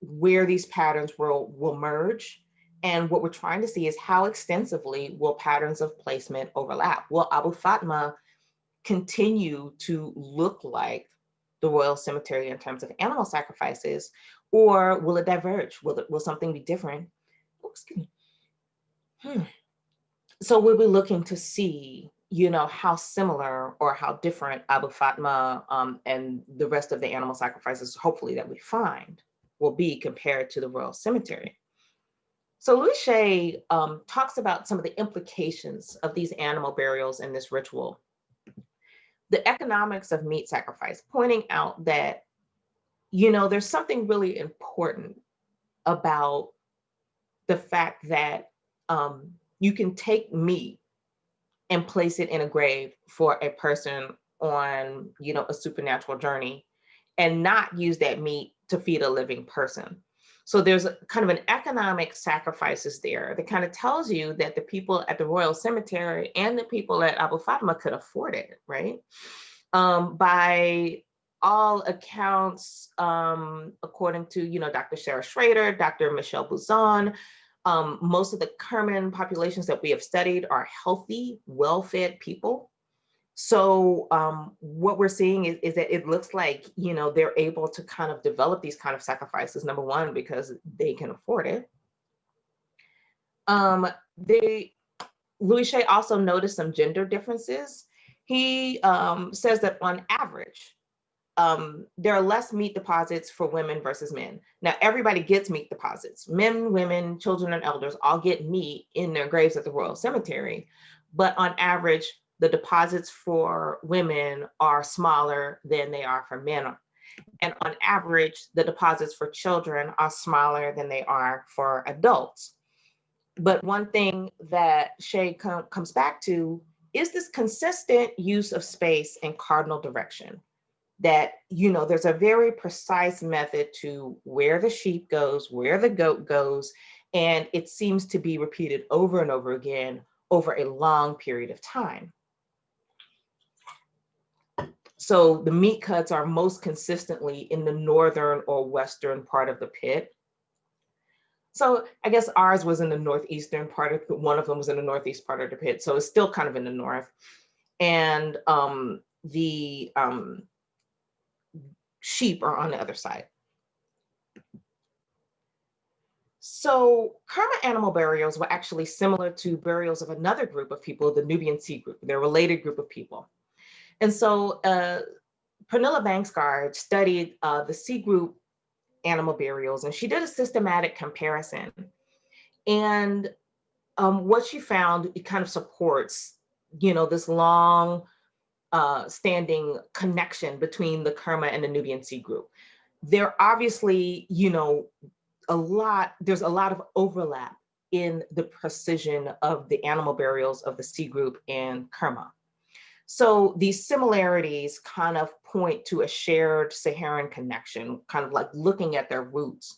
where these patterns will, will merge. And what we're trying to see is how extensively will patterns of placement overlap? Will Abu Fatma continue to look like the Royal Cemetery in terms of animal sacrifices, or will it diverge? Will, it, will something be different? Excuse me. Hmm. So we'll be looking to see, you know, how similar or how different Abu Fatma um, and the rest of the animal sacrifices, hopefully that we find, will be compared to the Royal Cemetery. So Louis Chaix um, talks about some of the implications of these animal burials in this ritual the economics of meat sacrifice, pointing out that, you know, there's something really important about the fact that um, you can take meat and place it in a grave for a person on, you know, a supernatural journey and not use that meat to feed a living person. So there's a, kind of an economic sacrifices there that kind of tells you that the people at the Royal Cemetery and the people at Abu Fatma could afford it, right? Um, by all accounts, um, according to you know Dr. Sarah Schrader, Dr. Michele Buzon, um, most of the Kerman populations that we have studied are healthy, well-fed people. So um, what we're seeing is, is that it looks like, you know, they're able to kind of develop these kind of sacrifices, number one, because they can afford it. Um, they, Louis Chaix also noticed some gender differences. He um, says that on average, um, there are less meat deposits for women versus men. Now, everybody gets meat deposits. Men, women, children, and elders all get meat in their graves at the Royal Cemetery. But on average, the deposits for women are smaller than they are for men. And on average, the deposits for children are smaller than they are for adults. But one thing that Chaix com comes back to is this consistent use of space in cardinal direction. That, you know, there's a very precise method to where the sheep goes, where the goat goes, and it seems to be repeated over and over again over a long period of time. So the meat cuts are most consistently in the northern or western part of the pit. So I guess ours was in the northeastern part of one of them was in the northeast part of the pit. So it's still kind of in the north. And um, the um, sheep are on the other side. So Kerma animal burials were actually similar to burials of another group of people, the Nubian C group. They're related group of people. And so uh, Pernille Bangsgaard studied uh, the C group animal burials and she did a systematic comparison. And um, what she found, it kind of supports, you know, this long uh, standing connection between the Kerma and the Nubian C group. There obviously, you know, a lot, there's a lot of overlap in the precision of the animal burials of the C group and Kerma. So these similarities kind of point to a shared Saharan connection, kind of like looking at their roots.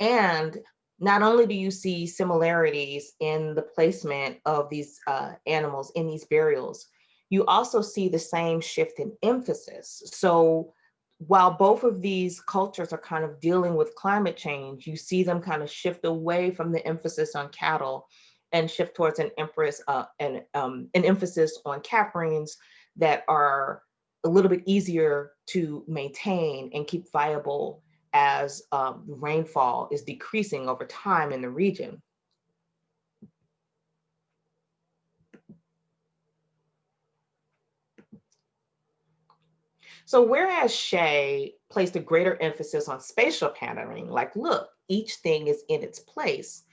And not only do you see similarities in the placement of these uh, animals in these burials, you also see the same shift in emphasis. So while both of these cultures are kind of dealing with climate change, you see them kind of shift away from the emphasis on cattle and shift towards an empress uh, and um, an emphasis on caprines that are a little bit easier to maintain and keep viable as um, rainfall is decreasing over time in the region. So whereas Chaix placed a greater emphasis on spatial patterning, like, look, each thing is in its place,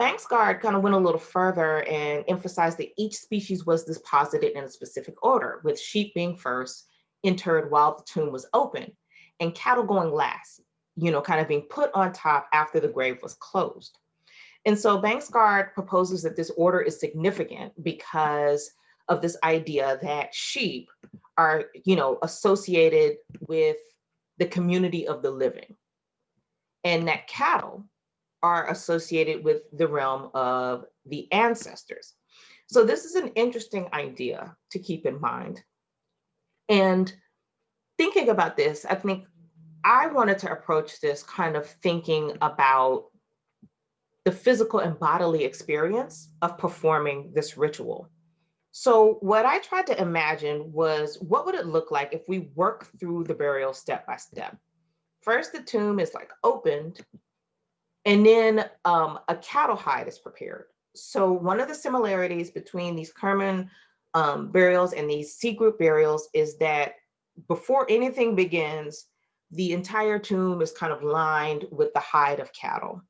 Bangsgaard kind of went a little further and emphasized that each species was deposited in a specific order, with sheep being first, interred while the tomb was open, and cattle going last, you know, kind of being put on top after the grave was closed. And so Bangsgaard proposes that this order is significant because of this idea that sheep are, you know, associated with the community of the living and that cattle are associated with the realm of the ancestors. So this is an interesting idea to keep in mind. And thinking about this, I think I wanted to approach this kind of thinking about the physical and bodily experience of performing this ritual. So what I tried to imagine was what would it look like if we work through the burial step by step? First, the tomb is like opened and then um, a cattle hide is prepared. So one of the similarities between these Kerman um, burials and these C group burials is that before anything begins, the entire tomb is kind of lined with the hide of cattle.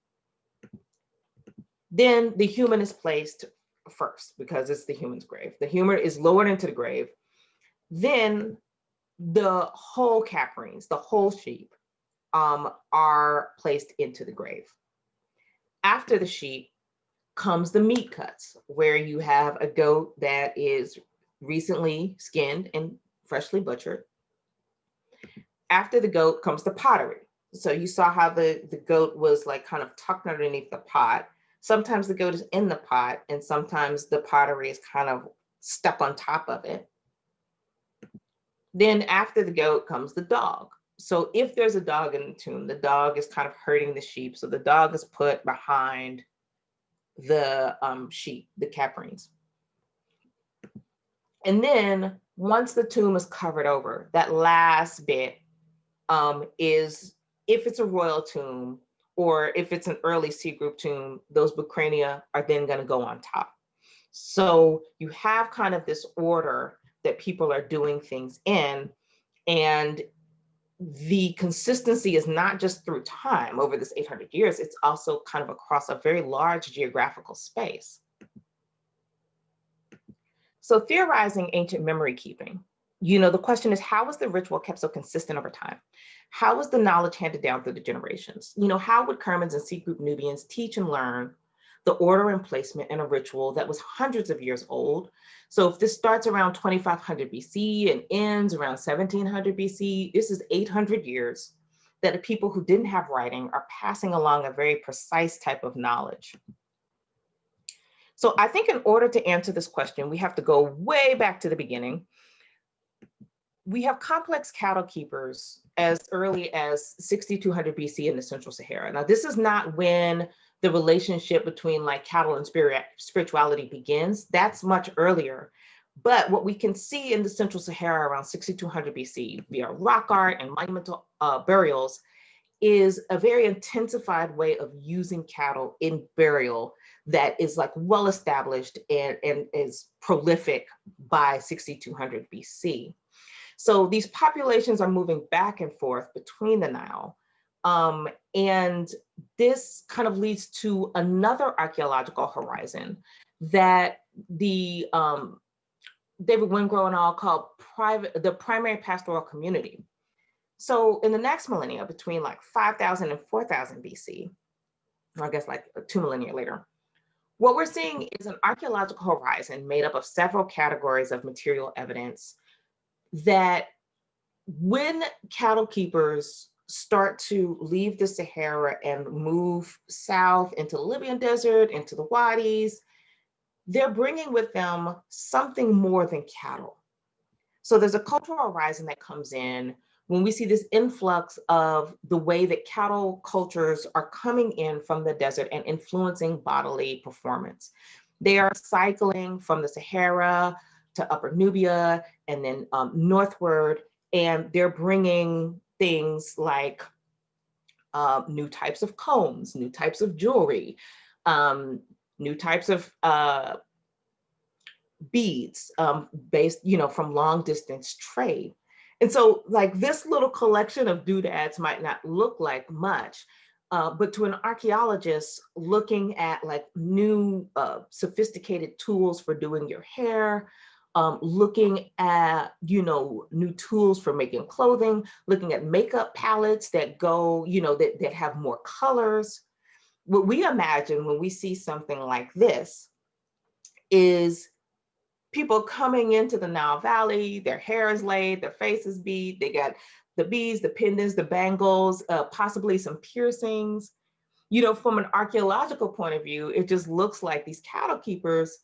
Then the human is placed first because it's the human's grave. The human is lowered into the grave. Then the whole caprines, the whole sheep, um, are placed into the grave. After the sheep comes the meat cuts, where you have a goat that is recently skinned and freshly butchered. After the goat comes the pottery. So you saw how the, the goat was like kind of tucked underneath the pot. Sometimes the goat is in the pot and sometimes the pottery is kind of stuck on top of it. Then after the goat comes the dog. So if there's a dog in the tomb, the dog is kind of hurting the sheep. So the dog is put behind the um, sheep, the caprines. And then once the tomb is covered over, that last bit um, is if it's a royal tomb or if it's an early C group tomb, those bucrania are then gonna go on top. So you have kind of this order that people are doing things in and the consistency is not just through time over this 800 years, it's also kind of across a very large geographical space. So theorizing ancient memory keeping, you know, the question is how was the ritual kept so consistent over time? How was the knowledge handed down through the generations? You know, how would Kermans and C group Nubians teach and learn the order and placement in a ritual that was hundreds of years old. So if this starts around 2500 BC and ends around 1700 BC, this is 800 years that people who didn't have writing are passing along a very precise type of knowledge. So I think in order to answer this question, we have to go way back to the beginning. We have complex cattle keepers as early as 6200 BC in the Central Sahara. Now, this is not when the relationship between like cattle and spirit spirituality begins. That's much earlier. But what we can see in the Central Sahara around 6200 BC via rock art and monumental uh, burials is a very intensified way of using cattle in burial that is like well established and, and is prolific by 6200 BC. So these populations are moving back and forth between the Nile um, and this kind of leads to another archaeological horizon that the um, David Wengrow and all called private, the primary pastoral community. So in the next millennia, between like 5,000 and 4,000 BC, or I guess like two millennia later, what we're seeing is an archaeological horizon made up of several categories of material evidence that when cattle keepers start to leave the Sahara and move south into the Libyan desert, into the wadis, they're bringing with them something more than cattle. So there's a cultural horizon that comes in when we see this influx of the way that cattle cultures are coming in from the desert and influencing bodily performance. They are cycling from the Sahara to Upper Nubia and then um, northward, and they're bringing things like uh, new types of combs, new types of jewelry, um, new types of uh, beads um, based, you know, from long distance trade. And so like this little collection of doodads might not look like much, uh, but to an archaeologist looking at like new uh, sophisticated tools for doing your hair, um, looking at, you know, new tools for making clothing, looking at makeup palettes that go, you know, that, that have more colors. What we imagine when we see something like this is people coming into the Nile Valley, their hair is laid, their face is beat, they got the beads, the pendants, the bangles, uh, possibly some piercings. You know, from an archaeological point of view, it just looks like these cattle keepers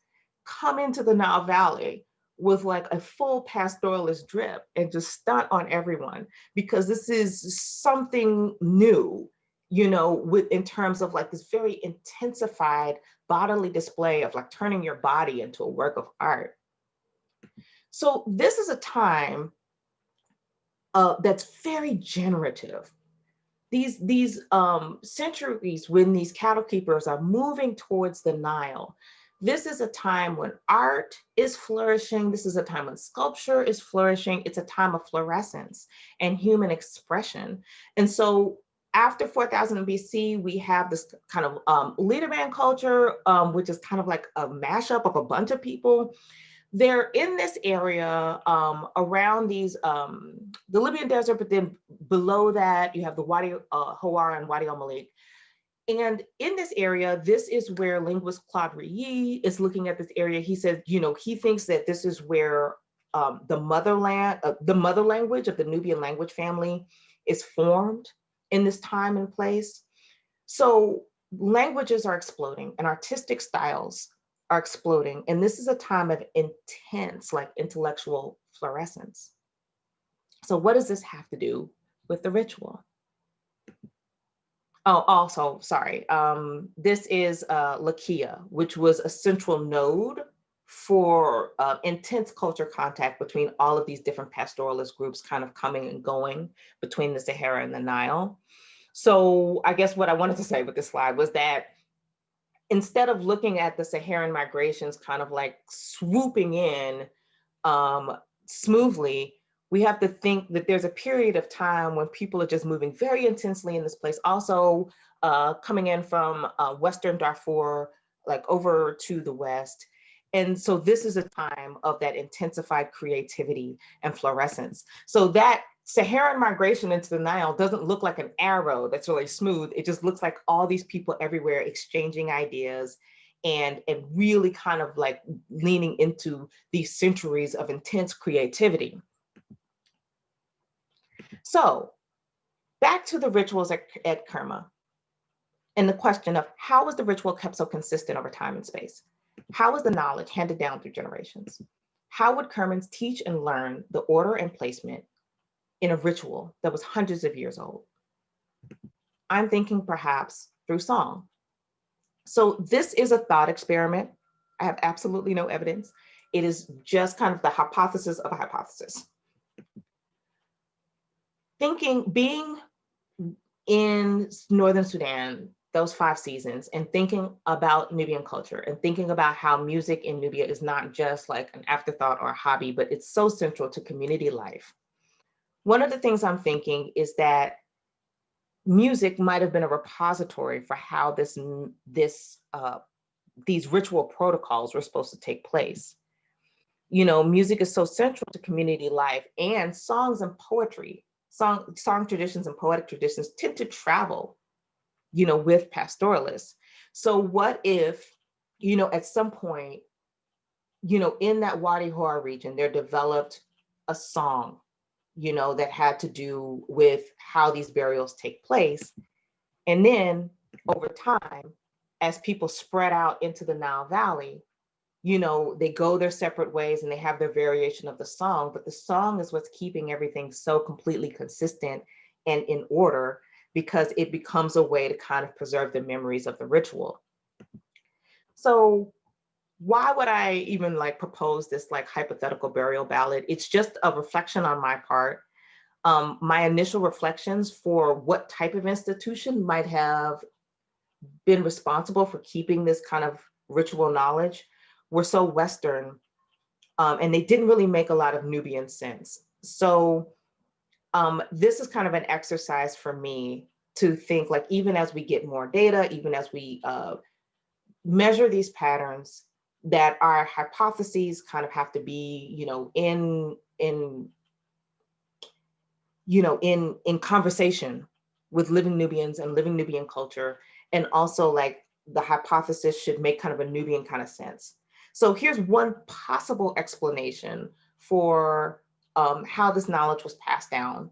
come into the Nile Valley with like a full pastoralist drip and just stunt on everyone because this is something new, you know, with in terms of like this very intensified bodily display of like turning your body into a work of art. So this is a time uh, that's very generative. These, these um, centuries when these cattle keepers are moving towards the Nile, this is a time when art is flourishing. This is a time when sculpture is flourishing. It's a time of fluorescence and human expression. And so after 4000 BC, we have this kind of um, Leiterband culture, um, which is kind of like a mashup of a bunch of people. They're in this area um, around these, um, the Libyan desert, but then below that, you have the Wadi uh, Hawara and Wadi al-Malik. And in this area, this is where linguist Claude Rilly is looking at this area. He says, you know, he thinks that this is where um, the motherland, uh, the mother language of the Nubian language family is formed in this time and place. So languages are exploding and artistic styles are exploding. And this is a time of intense like intellectual fluorescence. So what does this have to do with the ritual? Oh, also, sorry, um, this is uh, Laqiya, which was a central node for uh, intense culture contact between all of these different pastoralist groups kind of coming and going between the Sahara and the Nile. So I guess what I wanted to say with this slide was that instead of looking at the Saharan migrations kind of like swooping in um, smoothly, we have to think that there's a period of time when people are just moving very intensely in this place. Also uh, coming in from uh, Western Darfur, like over to the West. And so this is a time of that intensified creativity and fluorescence. So that Saharan migration into the Nile doesn't look like an arrow that's really smooth. It just looks like all these people everywhere exchanging ideas and, and really kind of like leaning into these centuries of intense creativity. So back to the rituals at, at Kerma and the question of how was the ritual kept so consistent over time and space? How was the knowledge handed down through generations? How would Kermans teach and learn the order and placement in a ritual that was hundreds of years old? I'm thinking perhaps through song. So this is a thought experiment. I have absolutely no evidence. It is just kind of the hypothesis of a hypothesis thinking, being in Northern Sudan, those five seasons, and thinking about Nubian culture and thinking about how music in Nubia is not just like an afterthought or a hobby, but it's so central to community life. One of the things I'm thinking is that music might have been a repository for how this, this uh, these ritual protocols were supposed to take place. You know, music is so central to community life and songs and poetry song, song traditions and poetic traditions tend to travel, you know, with pastoralists. So what if, you know, at some point, you know, in that Wadi Howar region, there developed a song, you know, that had to do with how these burials take place. And then over time, as people spread out into the Nile Valley, you know, they go their separate ways and they have their variation of the song, but the song is what's keeping everything so completely consistent and in order because it becomes a way to kind of preserve the memories of the ritual. So why would I even like propose this like hypothetical burial ballad? It's just a reflection on my part. Um, my initial reflections for what type of institution might have been responsible for keeping this kind of ritual knowledge were so Western um, and they didn't really make a lot of Nubian sense. So um, this is kind of an exercise for me to think like, even as we get more data, even as we uh, measure these patterns, that our hypotheses kind of have to be, you know, in, in, you know, in, in conversation with living Nubians and living Nubian culture. And also like the hypothesis should make kind of a Nubian kind of sense. So here's one possible explanation for um, how this knowledge was passed down.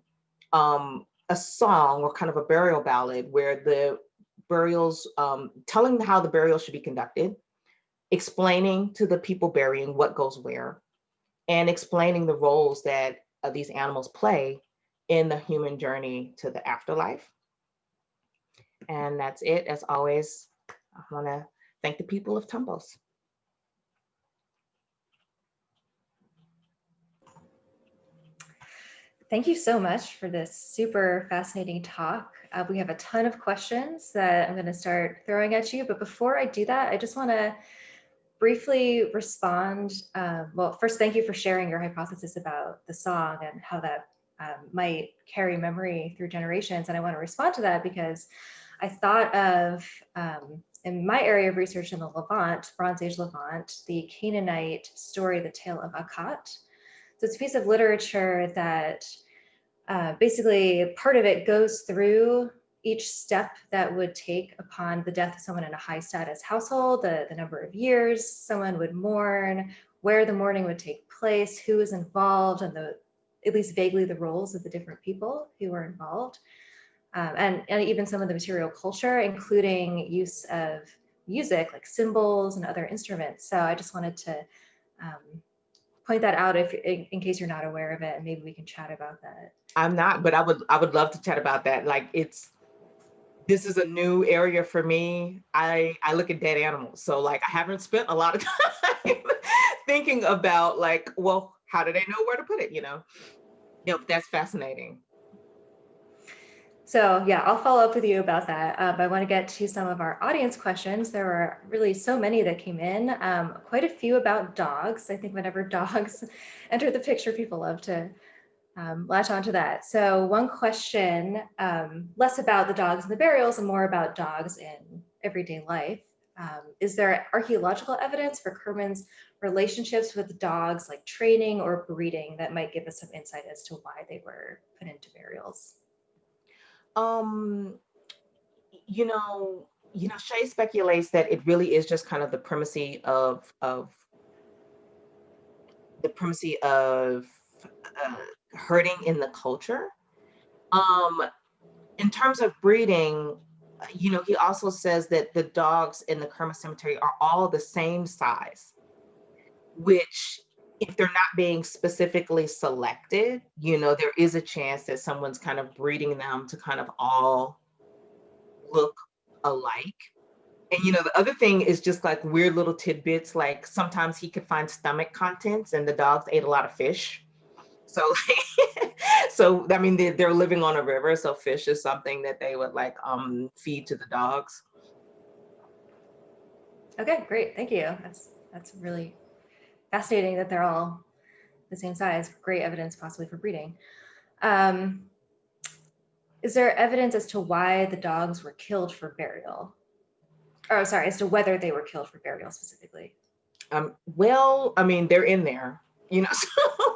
Um, a song or kind of a burial ballad where the burials, um, telling how the burial should be conducted, explaining to the people burying what goes where, and explaining the roles that uh, these animals play in the human journey to the afterlife. And that's it. As always, I want to thank the people of Tombos. Thank you so much for this super fascinating talk. Uh, we have a ton of questions that I'm going to start throwing at you. But before I do that, I just want to briefly respond. Uh, well, first, thank you for sharing your hypothesis about the song and how that um, might carry memory through generations. And I want to respond to that because I thought of, um, in my area of research in the Levant, Bronze Age Levant, the Canaanite story, The Tale of Aqhat. So it's a piece of literature that uh, basically part of it goes through each step that would take upon the death of someone in a high status household, the, the number of years someone would mourn, where the mourning would take place, who was involved, and the at least vaguely the roles of the different people who were involved. Um, and, and even some of the material culture, including use of music like cymbals and other instruments. So I just wanted to um, point that out if in, in, case you're not aware of it and maybe we can chat about that i'm not but i would i would love to chat about that like it's this is a new area for me i i look at dead animals so like i haven't spent a lot of [laughs] time thinking about like well how do they know where to put it you know yep that's fascinating so yeah, I'll follow up with you about that. Um, I want to get to some of our audience questions. There were really so many that came in, um, quite a few about dogs. I think whenever [laughs] dogs enter the picture, people love to um, latch onto that. So one question, um, less about the dogs and the burials and more about dogs in everyday life. Um, is there archaeological evidence for Kerman's relationships with dogs like training or breeding that might give us some insight as to why they were put into burials? Um, you know, you know, Chaix speculates that it really is just kind of the primacy of of the primacy of uh, herding in the culture. Um, in terms of breeding, you know, he also says that the dogs in the Kerma Cemetery are all the same size, which if they're not being specifically selected, you know, there is a chance that someone's kind of breeding them to kind of all look alike. And you know, the other thing is just like weird little tidbits, like sometimes he could find stomach contents and the dogs ate a lot of fish. So, [laughs] so I mean, they're, they're living on a river, so fish is something that they would like um, feed to the dogs. Okay, great, thank you. That's that's really fascinating that they're all the same size. Great evidence possibly for breeding. Um, is there evidence as to why the dogs were killed for burial? Or sorry, as to whether they were killed for burial specifically? Um, well, I mean, they're in there, you know, [laughs] so,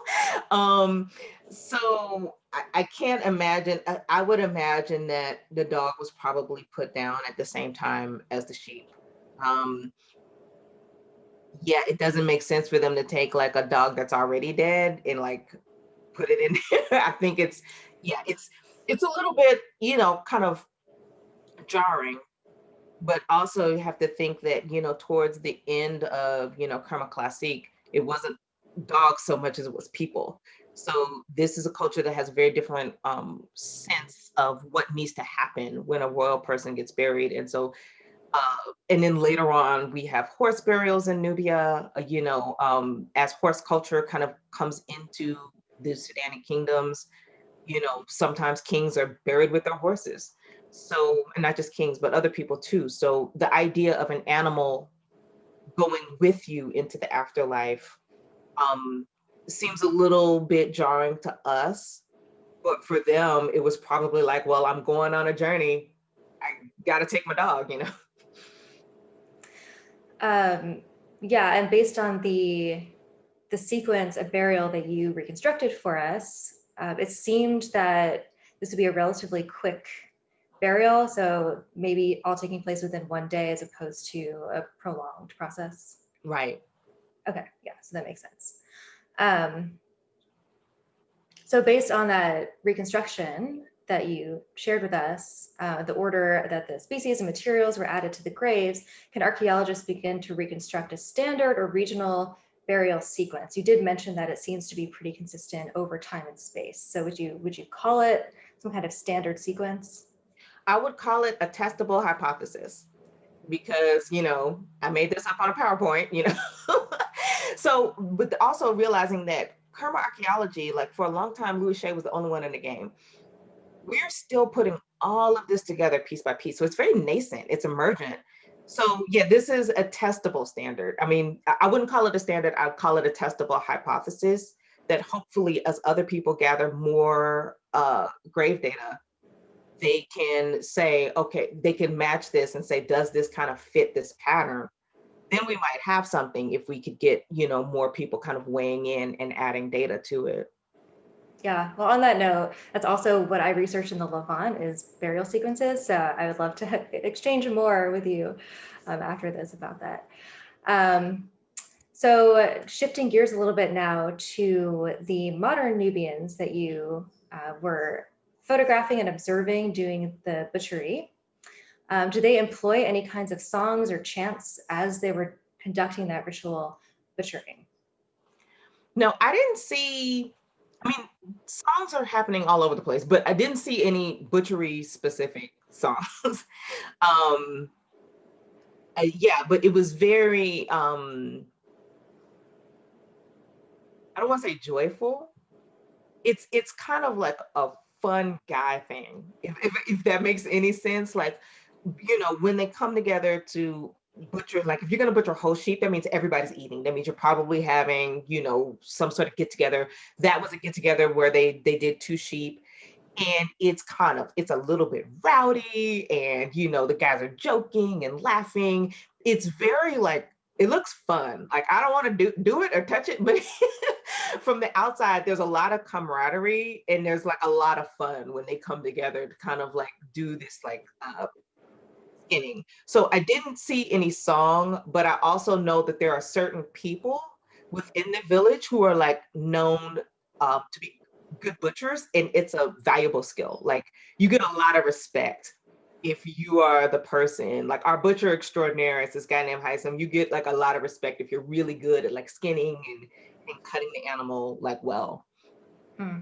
um, so I, can't imagine, I, would imagine that the dog was probably put down at the same time as the sheep. Um, yeah, it doesn't make sense for them to take like a dog that's already dead and like put it in there. [laughs] I think it's, yeah, it's, it's a little bit, you know, kind of jarring, but also you have to think that, you know, towards the end of, you know, Kerma Classique, it wasn't dogs so much as it was people. So this is a culture that has a very different um, sense of what needs to happen when a royal person gets buried. And so uh, and then later on, we have horse burials in Nubia, uh, you know, um, as horse culture kind of comes into the Sudanic kingdoms, you know, sometimes kings are buried with their horses. So, and not just kings, but other people too. So the idea of an animal going with you into the afterlife um, seems a little bit jarring to us. But for them, it was probably like, well, I'm going on a journey. I got to take my dog, you know? [laughs] Um, yeah, and based on the the sequence of burial that you reconstructed for us, uh, it seemed that this would be a relatively quick burial, so maybe all taking place within one day as opposed to a prolonged process. Right. Okay, yeah, so that makes sense. Um, so based on that reconstruction that you shared with us, uh, the order that the species and materials were added to the graves, can archaeologists begin to reconstruct a standard or regional burial sequence? You did mention that it seems to be pretty consistent over time and space. So would you would you call it some kind of standard sequence? I would call it a testable hypothesis because, you know, I made this up on a PowerPoint, you know. [laughs] so, but also realizing that Kerma archaeology, like for a long time, Louis Chaix was the only one in the game. We're still putting all of this together piece by piece. So it's very nascent, it's emergent. So yeah, this is a testable standard. I mean, I wouldn't call it a standard, I'd call it a testable hypothesis that hopefully as other people gather more uh, grave data, they can say, okay, they can match this and say, does this kind of fit this pattern? Then we might have something if we could get, you know, more people kind of weighing in and adding data to it. Yeah, well, on that note, that's also what I researched in the Levant is burial sequences. So I would love to [laughs] exchange more with you um, after this about that. Um, so shifting gears a little bit now to the modern Nubians that you uh, were photographing and observing doing the butchery. Um, do they employ any kinds of songs or chants as they were conducting that ritual butchering? No, I didn't see I mean, songs are happening all over the place, but I didn't see any butchery specific songs. [laughs] um, uh, yeah, but it was very, um, I don't want to say joyful. It's it's kind of like a fun guy thing, if, if, if that makes any sense. Like, you know, when they come together to butcher like if you're going to butcher a whole sheep that means everybody's eating. That means you're probably having you know some sort of get together. That was a get together where they they did two sheep and it's kind of it's a little bit rowdy and you know the guys are joking and laughing. It's very like it looks fun. Like i don't want to do do it or touch it but [laughs] from the outside there's a lot of camaraderie and there's like a lot of fun when they come together to kind of like do this like uh, beginning. So I didn't see any song, but I also know that there are certain people within the village who are like known uh, to be good butchers and it's a valuable skill. Like you get a lot of respect if you are the person, like our butcher extraordinaire is this guy named Heisem, you get like a lot of respect if you're really good at like skinning and, and cutting the animal like well. Hmm.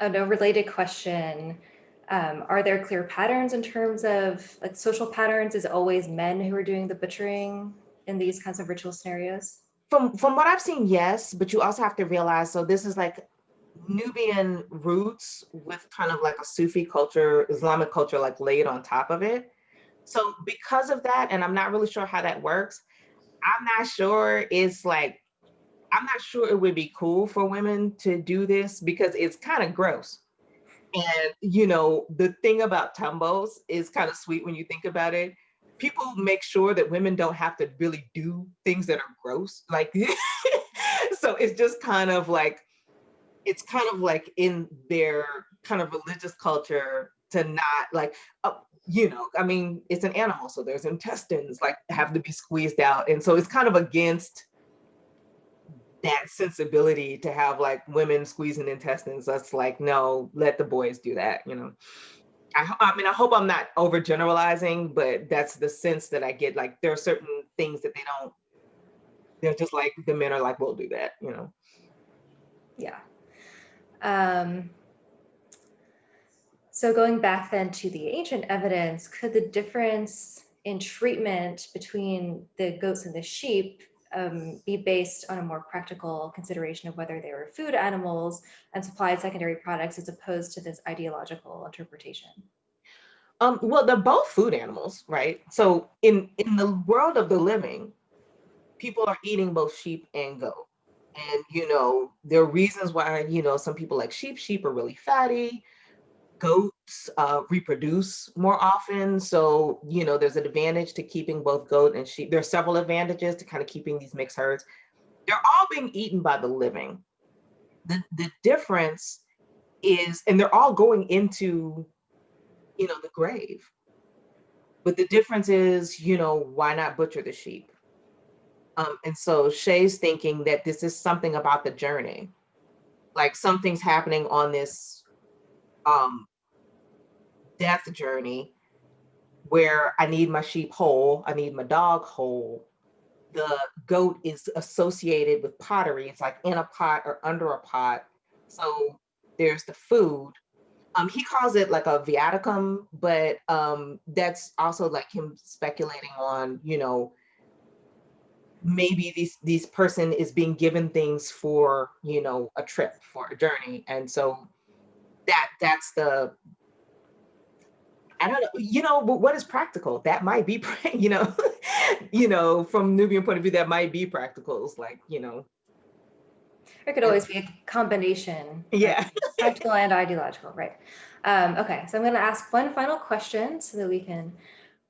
Oh, no, related question. Um, are there clear patterns in terms of like social patterns? Is always men who are doing the butchering in these kinds of ritual scenarios? From from what I've seen, yes, but you also have to realize so this is like Nubian roots with kind of like a Sufi culture, Islamic culture like laid on top of it. So because of that, and I'm not really sure how that works, I'm not sure it's like I'm not sure it would be cool for women to do this because it's kind of gross. And you know, the thing about Tombos is kind of sweet when you think about it. People make sure that women don't have to really do things that are gross. Like, [laughs] so it's just kind of like, it's kind of like in their kind of religious culture to not like, uh, you know, I mean, it's an animal, so there's intestines like have to be squeezed out. And so it's kind of against that sensibility to have like women squeezing intestines. That's like, no, let the boys do that, you know. I, I mean, I hope I'm not overgeneralizing, but that's the sense that I get. Like, there are certain things that they don't, they're just like, the men are like, we'll do that, you know. Yeah. Um, so going back then to the ancient evidence, could the difference in treatment between the goats and the sheep um, be based on a more practical consideration of whether they were food animals and supplied secondary products as opposed to this ideological interpretation? Um, well, they're both food animals, right? So in, in the world of the living, people are eating both sheep and goat. And, you know, there are reasons why, you know, some people like sheep. Sheep are really fatty goats uh, reproduce more often. So, you know, there's an advantage to keeping both goat and sheep. There are several advantages to kind of keeping these mixed herds. They're all being eaten by the living. The, the difference is, and they're all going into, you know, the grave. But the difference is, you know, why not butcher the sheep? Um, and so Chaix's thinking that this is something about the journey. Like something's happening on this um, death journey where I need my sheep whole, I need my dog whole. The goat is associated with pottery. It's like in a pot or under a pot. So there's the food. Um, he calls it like a viaticum, but um, that's also like him speculating on, you know, maybe this this person is being given things for, you know, a trip, for a journey. And so that that's the I don't know, you know, but what is practical? That might be, [laughs] you know, you know, from Nubian point of view, that might be practical. It's like, you know, It could always be a combination. yeah. [laughs] Practical and ideological, right? Um, okay, so I'm going to ask one final question so that we can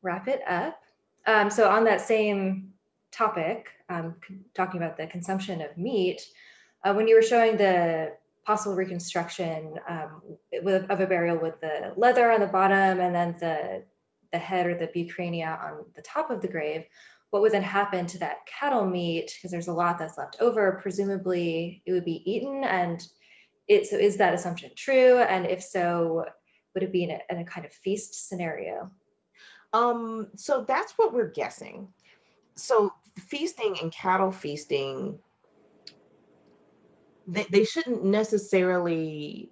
wrap it up. Um, so on that same topic, um, talking about the consumption of meat, uh, when you were showing the possible reconstruction um, with, of a burial with the leather on the bottom and then the the head or the bucrania on the top of the grave, what would then happen to that cattle meat? Because there's a lot that's left over. Presumably, it would be eaten and it, so is that assumption true? And if so, would it be in a, in a kind of feast scenario? Um, so that's what we're guessing. So feasting and cattle feasting, they, they shouldn't necessarily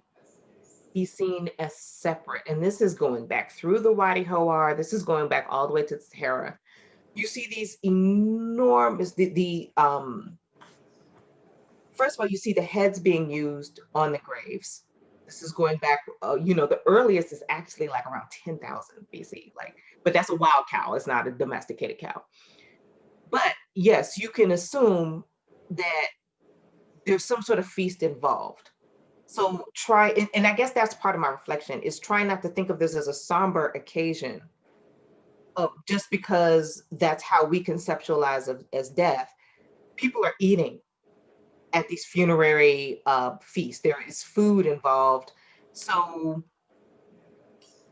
be seen as separate. And this is going back through the Wadi Howar, this is going back all the way to Sahara. You see these enormous, the, the um, first of all, you see the heads being used on the graves. This is going back, uh, you know, the earliest is actually like around 10,000 BC, like, but that's a wild cow, it's not a domesticated cow. But yes, you can assume that there's some sort of feast involved. So try, and, I guess that's part of my reflection is trying not to think of this as a somber occasion of just because that's how we conceptualize of, as death. People are eating at these funerary uh, feasts. There is food involved. So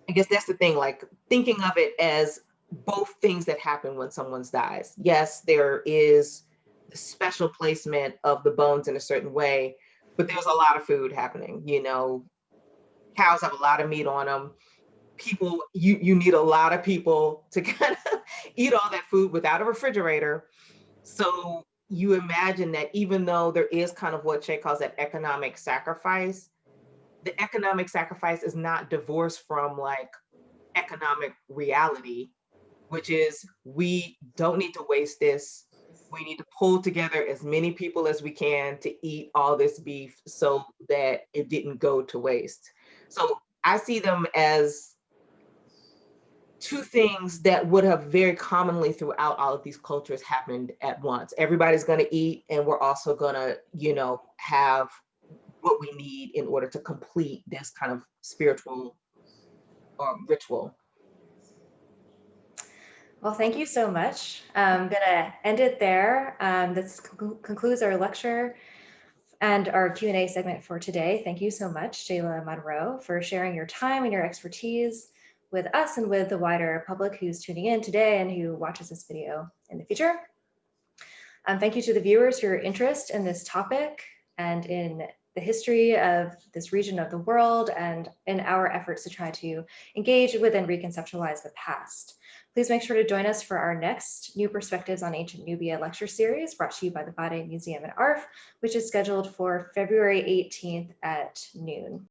I guess that's the thing, like thinking of it as both things that happen when someone dies. Yes, there is special placement of the bones in a certain way, but there's a lot of food happening. You know, cows have a lot of meat on them. People, you you need a lot of people to [laughs] kind of eat all that food without a refrigerator. So you imagine that even though there is kind of what Chaix calls that economic sacrifice, the economic sacrifice is not divorced from like economic reality, which is we don't need to waste this. We need to pull together as many people as we can to eat all this beef so that it didn't go to waste. So I see them as two things that would have very commonly throughout all of these cultures happened at once. Everybody's going to eat, and we're also going to, you know, have what we need in order to complete this kind of spiritual um, ritual. Well, thank you so much. I'm gonna end it there. Um, this conclu- concludes our lecture and our Q&A segment for today. Thank you so much, Shayla Monroe, for sharing your time and your expertise with us and with the wider public who's tuning in today and who watches this video in the future. Um, thank you to the viewers for your interest in this topic and in the history of this region of the world and in our efforts to try to engage with and reconceptualize the past. Please make sure to join us for our next New Perspectives on Ancient Nubia lecture series brought to you by the Bade Museum and ARF, which is scheduled for February 18th at noon.